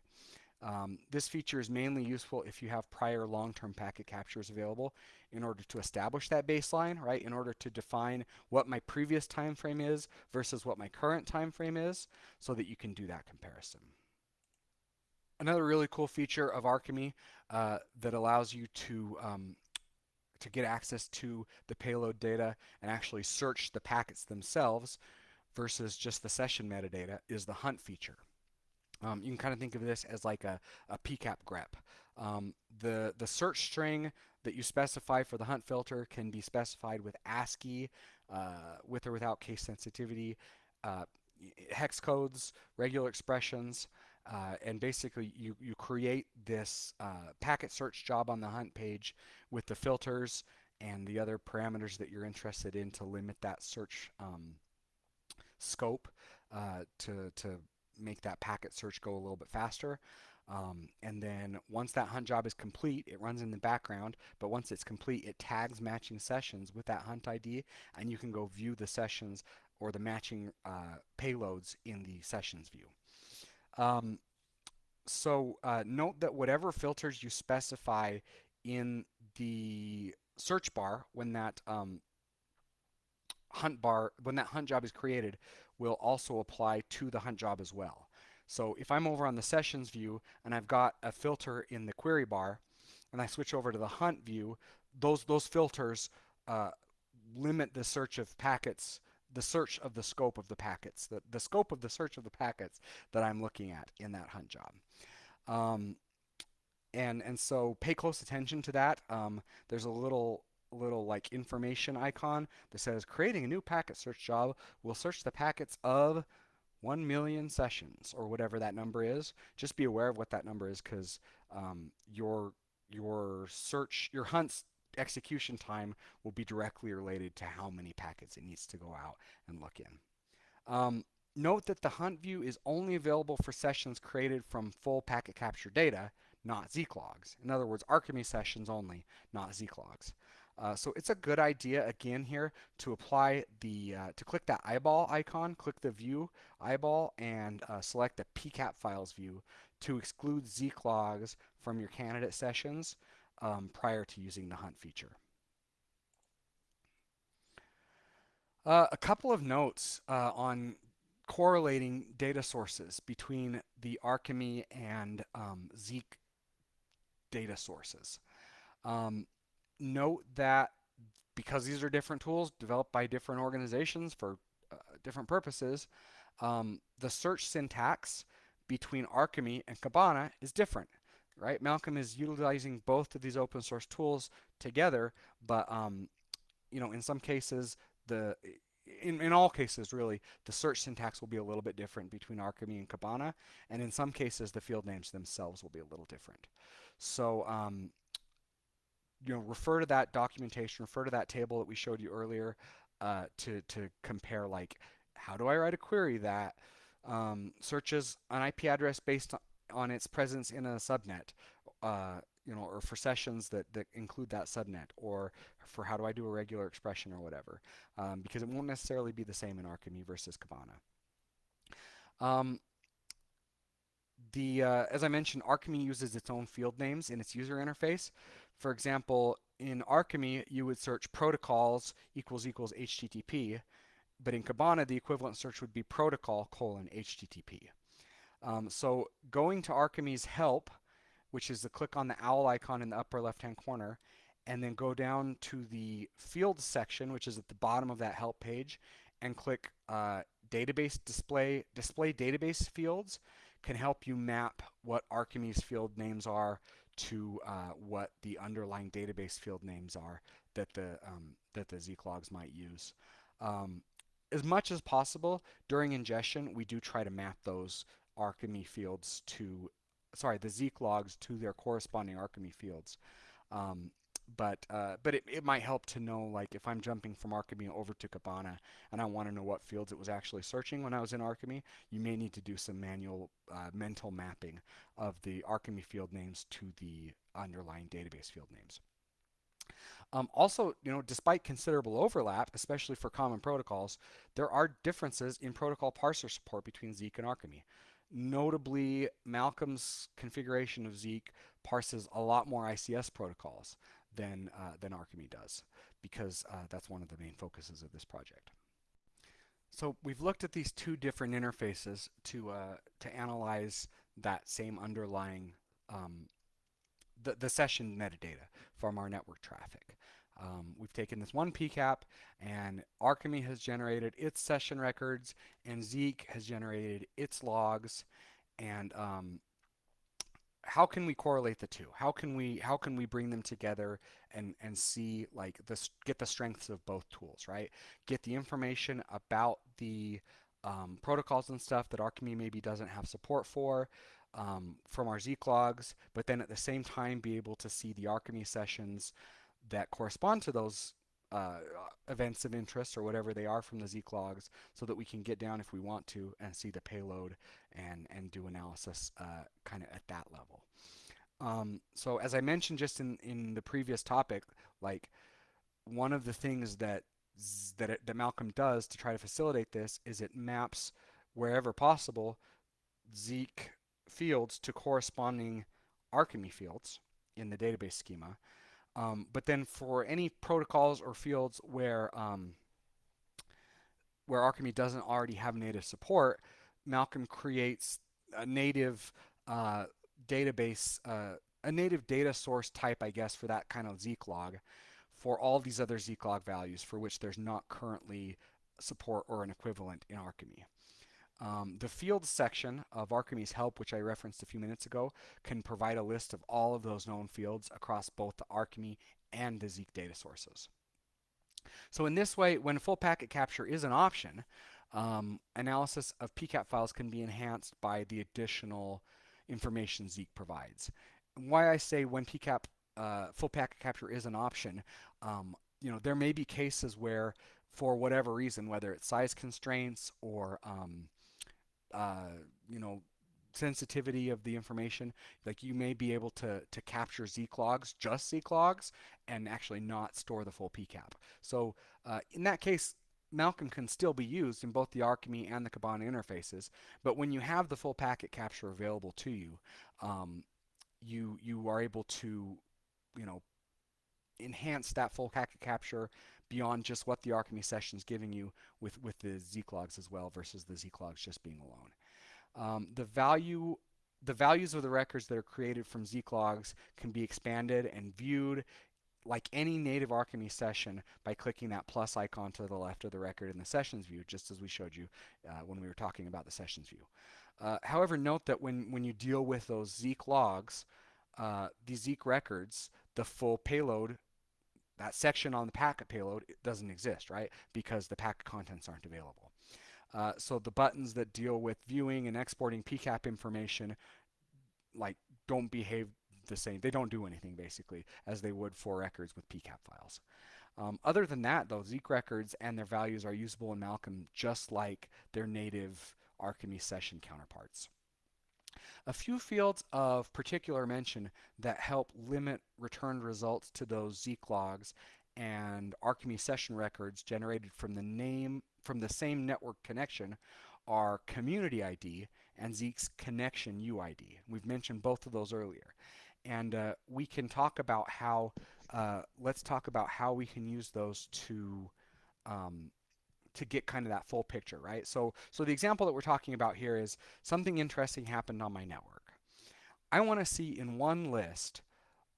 Um, this feature is mainly useful if you have prior long-term packet captures available in order to establish that baseline, right? In order to define what my previous time frame is versus what my current time frame is so that you can do that comparison. Another really cool feature of Arkime uh, that allows you to um, to get access to the payload data and actually search the packets themselves versus just the session metadata is the hunt feature. Um, you can kind of think of this as like a, a PCAP grep. Um, the, the search string that you specify for the hunt filter can be specified with ASCII, uh, with or without case sensitivity, uh, hex codes, regular expressions, uh, and basically you, you create this uh, packet search job on the hunt page with the filters and the other parameters that you're interested in to limit that search um, scope uh, to, to make that packet search go a little bit faster. Um, and then once that hunt job is complete, it runs in the background, but once it's complete, it tags matching sessions with that hunt ID, and you can go view the sessions or the matching uh, payloads in the sessions view. Um, so uh, note that whatever filters you specify in the search bar when that um, hunt bar, when that hunt job is created, will also apply to the hunt job as well. So if I'm over on the sessions view and I've got a filter in the query bar and I switch over to the hunt view, those, those filters uh, limit the search of packets the search of the scope of the packets, the, the scope of the search of the packets that I'm looking at in that hunt job. Um, and and so pay close attention to that. Um, there's a little little like information icon that says creating a new packet search job will search the packets of 1 million sessions or whatever that number is. Just be aware of what that number is because um, your your search your hunt's execution time will be directly related to how many packets it needs to go out and look in. Um, note that the hunt view is only available for sessions created from full packet capture data, not Zeek logs. In other words, Arkime sessions only, not Zeek logs. Uh, so it's a good idea again here to apply the uh, to click that eyeball icon, click the view eyeball, and uh, select the PCAP files view to exclude Zeek logs from your candidate sessions um, prior to using the hunt feature. Uh, a couple of notes uh, on correlating data sources between the Arkime and um, Zeek data sources. Um, note that because these are different tools developed by different organizations for uh, different purposes, um, the search syntax between Arkime and Kibana is different, right? Malcolm is utilizing both of these open source tools together, but um, you know, in some cases, the in, in all cases, really, the search syntax will be a little bit different between Arkime and Kibana, and in some cases, the field names themselves will be a little different. So, um, you know, refer to that documentation, refer to that table that we showed you earlier uh, to, to compare, like, how do I write a query that um, searches an IP address based on its presence in a subnet, uh, you know, or for sessions that, that include that subnet, or for how do I do a regular expression or whatever, um, because it won't necessarily be the same in Arkime versus Kibana. Um, the, uh, as I mentioned, Arkime uses its own field names in its user interface. For example, in Arkime, you would search protocols equals equals HTTP, but in Kibana, the equivalent search would be protocol colon HTTP. Um, so going to Arkime's help, which is the click on the owl icon in the upper left-hand corner, and then go down to the fields section, which is at the bottom of that help page, and click uh, database display, display database fields can help you map what Arkime's field names are to uh, what the underlying database field names are that the um, that the Zeek logs might use. Um, as much as possible during ingestion, we do try to map those Arkime fields to, sorry, the Zeek logs to their corresponding Arkime fields. Um, but uh, but it, it might help to know like if I'm jumping from Arkime over to Kibana and I want to know what fields it was actually searching when I was in Arkime, you may need to do some manual uh, mental mapping of the Arkime field names to the underlying database field names. Um, also, you know, despite considerable overlap, especially for common protocols, there are differences in protocol parser support between Zeek and Arkime. Notably, Malcolm's configuration of Zeek parses a lot more ICS protocols than, uh, than Arkime does, because uh, that's one of the main focuses of this project. So we've looked at these two different interfaces to, uh, to analyze that same underlying um, the, the session metadata from our network traffic. Um, we've taken this one PCAP and Arkime has generated its session records and Zeek has generated its logs and um, how can we correlate the two? How can we how can we bring them together and and see like this get the strengths of both tools, right? Get the information about the um, protocols and stuff that Arkime maybe doesn't have support for, um, from our Zeek logs, but then at the same time be able to see the Arkime sessions that correspond to those uh, events of interest or whatever they are from the Zeek logs so that we can get down if we want to and see the payload and, and do analysis uh, kind of at that level. Um, so as I mentioned just in, in the previous topic, like one of the things that that, it, that Malcolm does to try to facilitate this is it maps wherever possible Zeek fields to corresponding Arkime fields in the database schema. Um, but then for any protocols or fields where um, where Arkime doesn't already have native support, Malcolm creates a native uh, database, uh, a native data source type, I guess, for that kind of Zeek log for all these other Zeek log values for which there's not currently support or an equivalent in Arkime. Um, the fields section of Arkime's help, which I referenced a few minutes ago, can provide a list of all of those known fields across both the Arkime and the Zeek data sources. So in this way, when full packet capture is an option, um, analysis of PCAP files can be enhanced by the additional information Zeek provides. Why I say when PCAP uh, full packet capture is an option, um, you know, there may be cases where for whatever reason, whether it's size constraints or um, uh, you know, sensitivity of the information. Like you may be able to, to capture Zeek logs, just Zeek logs, and actually not store the full PCAP. So uh, in that case, Malcolm can still be used in both the Arkime and the Kibana interfaces, but when you have the full packet capture available to you, um, you you are able to, you know, enhance that full capture beyond just what the Arkime session is giving you with, with the logs as well versus the Zeek logs just being alone. Um, the value the values of the records that are created from Zeek logs can be expanded and viewed like any native Arkime session by clicking that plus icon to the left of the record in the sessions view, just as we showed you uh, when we were talking about the sessions view. Uh, however, note that when, when you deal with those Zeek logs, uh, these Zeek records, the full payload that section on the packet payload doesn't exist, right? Because the packet contents aren't available. Uh, so the buttons that deal with viewing and exporting PCAP information like don't behave the same. They don't do anything basically as they would for records with PCAP files. Um, other than that though, Zeek records and their values are usable in Malcolm just like their native Arkime session counterparts. A few fields of particular mention that help limit returned results to those Zeek logs and Arkime session records generated from the name from the same network connection are community ID and Zeek's connection UID. We've mentioned both of those earlier. And uh, we can talk about how, uh, let's talk about how we can use those to um, to get kind of that full picture, right? So, so the example that we're talking about here is something interesting happened on my network. I want to see in one list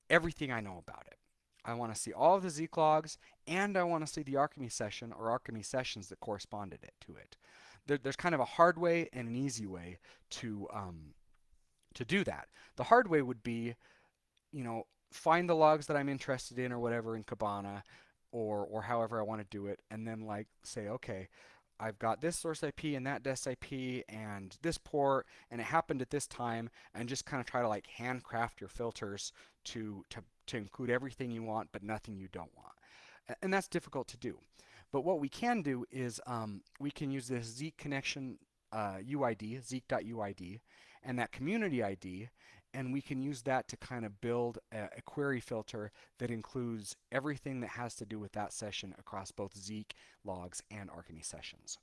everything I know about it. I want to see all of the Zeek logs, and I want to see the Arkime session or Arkime sessions that corresponded it, to it. There, there's kind of a hard way and an easy way to um, to do that. The hard way would be, you know, find the logs that I'm interested in or whatever in Kibana, or or however I want to do it, and then like say, okay, I've got this source IP and that des IP and this port, and it happened at this time, and just kind of try to like handcraft your filters to to to include everything you want, but nothing you don't want, and that's difficult to do. But what we can do is um, we can use this Zeek connection uh, UID, Zeek.UID, and that community ID, and we can use that to kind of build a, a, query filter that includes everything that has to do with that session across both Zeek logs and Arkime sessions.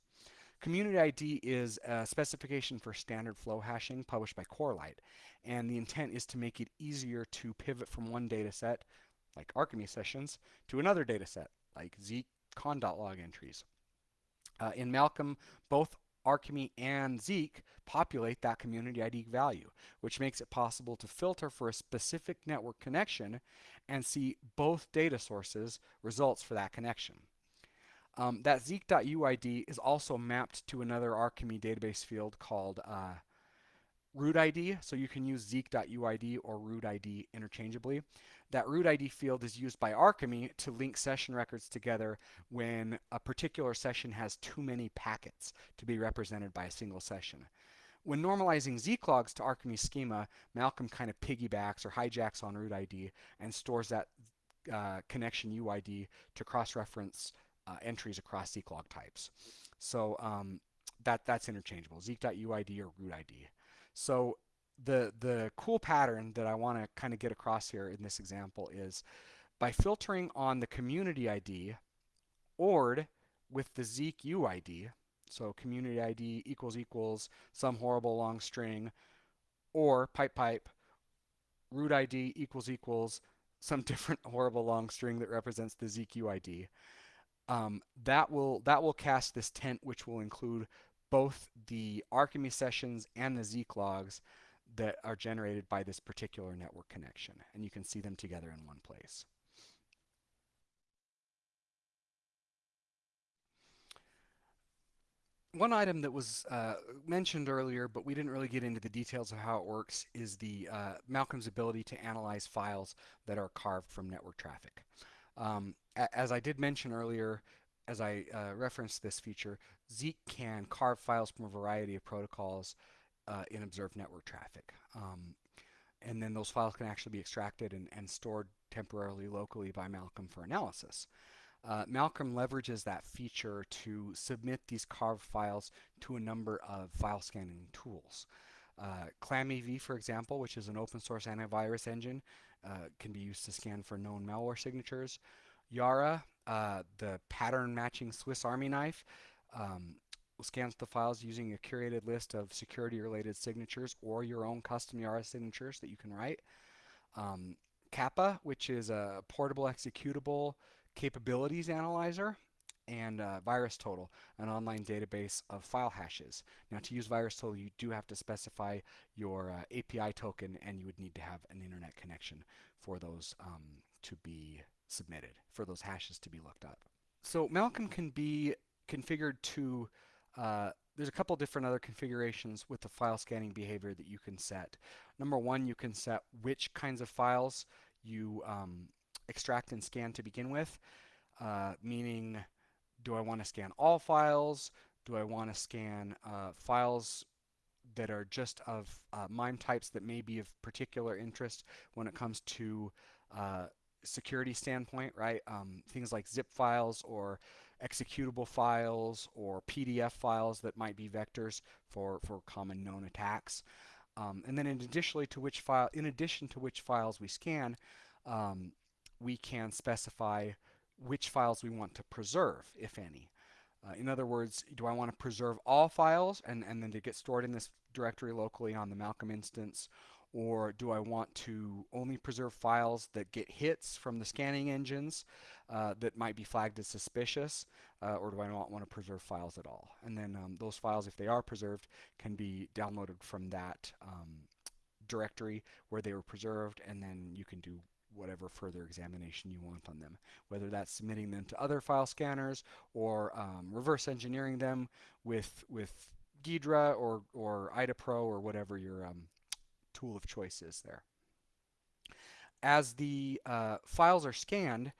Community ID is a specification for standard flow hashing published by Corelight, and the intent is to make it easier to pivot from one data set, like Arkime sessions, to another data set, like Zeek conn.log entries. Uh, in Malcolm, both Arkime and Zeek populate that community ID value, which makes it possible to filter for a specific network connection and see both data sources results for that connection. Um, that Zeek.UID is also mapped to another Arkime database field called uh, root ID, so you can use Zeek.UID or root ID interchangeably. That root ID field is used by Arkime to link session records together when a particular session has too many packets to be represented by a single session. When normalizing Zeek logs to Arkime schema, Malcolm kind of piggybacks or hijacks on root ID and stores that uh, connection UID to cross-reference uh, entries across Zeek log types. So um, that that's interchangeable, Zeek.UID or root ID. So the the cool pattern that I want to kind of get across here in this example is by filtering on the community ID ORed with the Zeek UID, so community ID equals equals some horrible long string, or pipe pipe root ID equals equals some <laughs> different horrible long string that represents the Zeek. Um, that will that will cast this tent, which will include both the Arkime sessions and the Zeek logs that are generated by this particular network connection. And you can see them together in one place. one item that was uh, mentioned earlier, but we didn't really get into the details of how it works, is the uh, Malcolm's ability to analyze files that are carved from network traffic. Um, as I did mention earlier, as I uh, referenced this feature, Zeek can carve files from a variety of protocols uh, in observed network traffic. Um, and then those files can actually be extracted and, and stored temporarily locally by Malcolm for analysis. Uh, Malcolm leverages that feature to submit these carved files to a number of file scanning tools. Uh, ClamAV, for example, which is an open source antivirus engine, uh, can be used to scan for known malware signatures. Yara, uh, the pattern matching Swiss Army knife, um, scans the files using a curated list of security related signatures or your own custom Yara signatures that you can write. Um, capa, which is a portable executable capabilities analyzer, and uh, VirusTotal, an online database of file hashes. Now to use VirusTotal, you do have to specify your uh, API token and you would need to have an internet connection for those um, to be submitted, for those hashes to be looked up. So Malcolm can be configured to, uh, there's a couple different other configurations with the file scanning behavior that you can set. Number one, you can set which kinds of files you um, extract and scan to begin with, uh, meaning do I want to scan all files? Do I want to scan uh, files that are just of uh, MIME types that may be of particular interest when it comes to uh, security standpoint, right? Um, things like zip files or executable files or PDF files that might be vectors for, for common known attacks. Um, and then in addition to which file, in addition to which files we scan, um, we can specify which files we want to preserve, if any. Uh, in other words, do I want to preserve all files and, and then to get stored in this directory locally on the Malcolm instance? Or do I want to only preserve files that get hits from the scanning engines uh, that might be flagged as suspicious? Uh, or do I not want to preserve files at all? And then um, those files, if they are preserved, can be downloaded from that um, directory where they were preserved and then you can do whatever further examination you want on them, whether that's submitting them to other file scanners or um, reverse engineering them with with Ghidra or or IDA Pro or whatever your um, tool of choice is there. As the uh, files are scanned,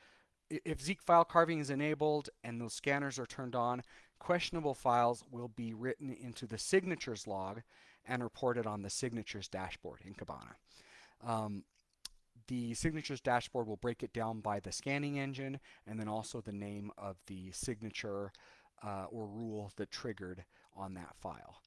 if Zeek file carving is enabled and those scanners are turned on, questionable files will be written into the signatures log and reported on the signatures dashboard in Kibana. Um, the signatures dashboard will break it down by the scanning engine and then also the name of the signature uh, or rule that triggered on that file.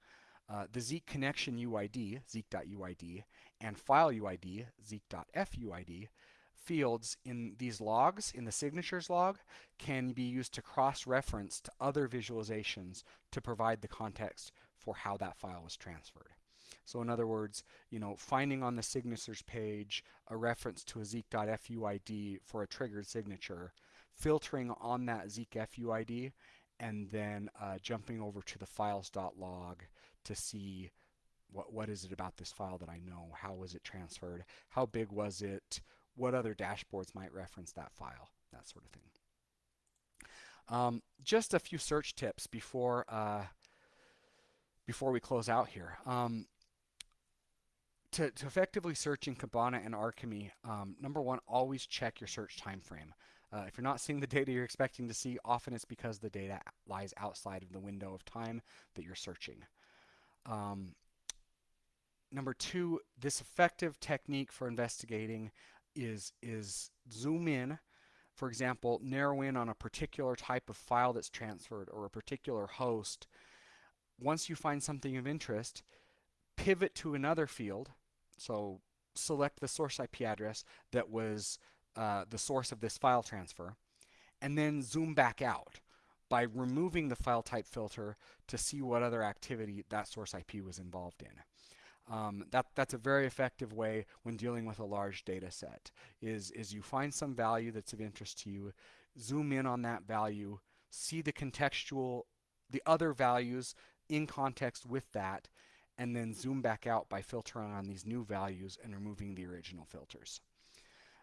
Uh, the Zeek connection UID, zeek.uid, and file UID, zeek.fuid, fields in these logs, in the signatures log, can be used to cross-reference to other visualizations to provide the context for how that file was transferred. So in other words, you know, finding on the signatures page a reference to a zeek.fuid for a triggered signature, filtering on that Zeek FUID, and then uh, jumping over to the files.log to see what what is it about this file that I know? How was it transferred? How big was it? What other dashboards might reference that file? That sort of thing. Um, just a few search tips before uh, before we close out here. Um, to, to effectively search in Kibana and Arkime, um, number one, always check your search time frame. Uh, if you're not seeing the data you're expecting to see, often it's because the data lies outside of the window of time that you're searching. Um, number two, this effective technique for investigating is, is zoom in, for example, narrow in on a particular type of file that's transferred or a particular host. Once you find something of interest, pivot to another field. So select the source IP address that was uh, the source of this file transfer, and then zoom back out by removing the file type filter to see what other activity that source IP was involved in. Um, that, that's a very effective way when dealing with a large data set is, is you find some value that's of interest to you, zoom in on that value, see the contextual, the other values in context with that, and then zoom back out by filtering on these new values and removing the original filters.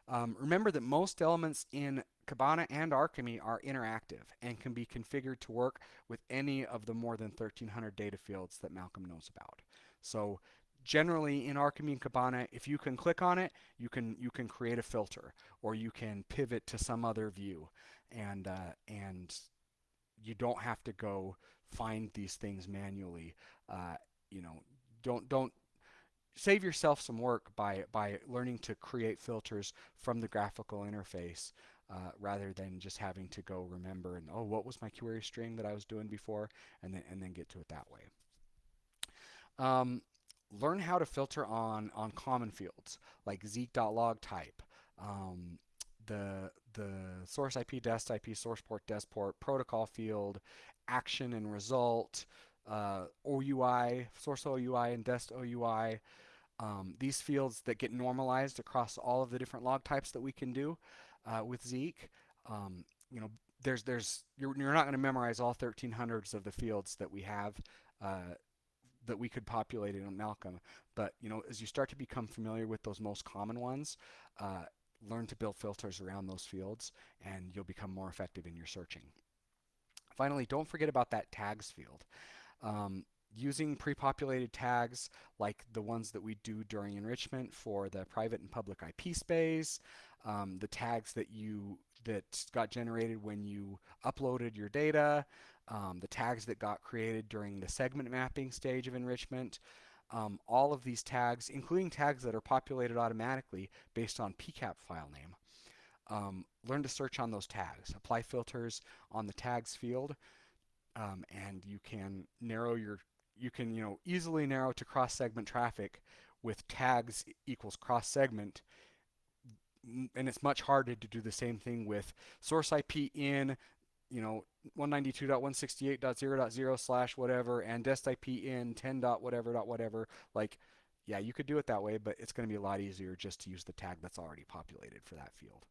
Um, remember that most elements in Kibana and Arkime are interactive and can be configured to work with any of the more than 1300 data fields that Malcolm knows about. So generally in Arkime and Kibana, if you can click on it, you can you can create a filter or you can pivot to some other view and uh, and you don't have to go find these things manually. Uh, you know, don't don't save yourself some work by by learning to create filters from the graphical interface uh, rather than just having to go remember and oh what was my query string that I was doing before and then and then get to it that way. Um, learn how to filter on on common fields like zeek.log type. Um, the the source IP, dest IP, source port, dest port, protocol field, action and result, uh, OUI, source OUI and dest OUI, um, these fields that get normalized across all of the different log types that we can do uh, with Zeek. Um, you know, there's there's you're, you're not going to memorize all 1300s of the fields that we have uh, that we could populate in Malcolm. But you know, as you start to become familiar with those most common ones, uh, learn to build filters around those fields, and you'll become more effective in your searching. Finally, don't forget about that tags field. Um, using pre-populated tags like the ones that we do during enrichment for the private and public IP space, um, the tags that you that got generated when you uploaded your data, um, the tags that got created during the segment mapping stage of enrichment, um, all of these tags, including tags that are populated automatically based on PCAP file name. Um, learn to search on those tags. Apply filters on the tags field, um, and you can narrow your you can you know easily narrow to cross-segment traffic with tags equals cross-segment and it's much harder to do the same thing with source IP in you know 192.168.0.0 slash whatever and dest IP in 10 dot whatever dot whatever like yeah you could do it that way but it's going to be a lot easier just to use the tag that's already populated for that field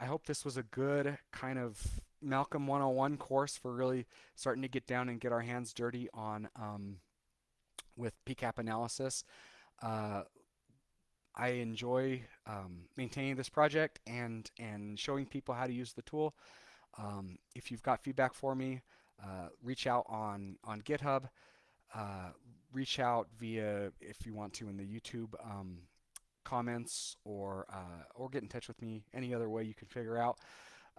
I hope this was a good kind of Malcolm 101 course for really starting to get down and get our hands dirty on um, with PCAP analysis. Uh, I enjoy um, maintaining this project and and showing people how to use the tool. Um, if you've got feedback for me, uh, reach out on on GitHub. Uh, reach out via if you want to in the YouTube um, comments or uh, or get in touch with me any other way you can figure out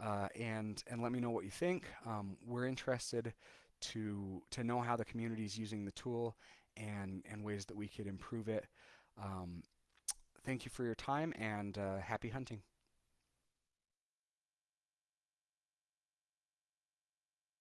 uh, and and let me know what you think. Um, we're interested to to know how the community is using the tool and and ways that we could improve it. Um, thank you for your time and uh, happy hunting.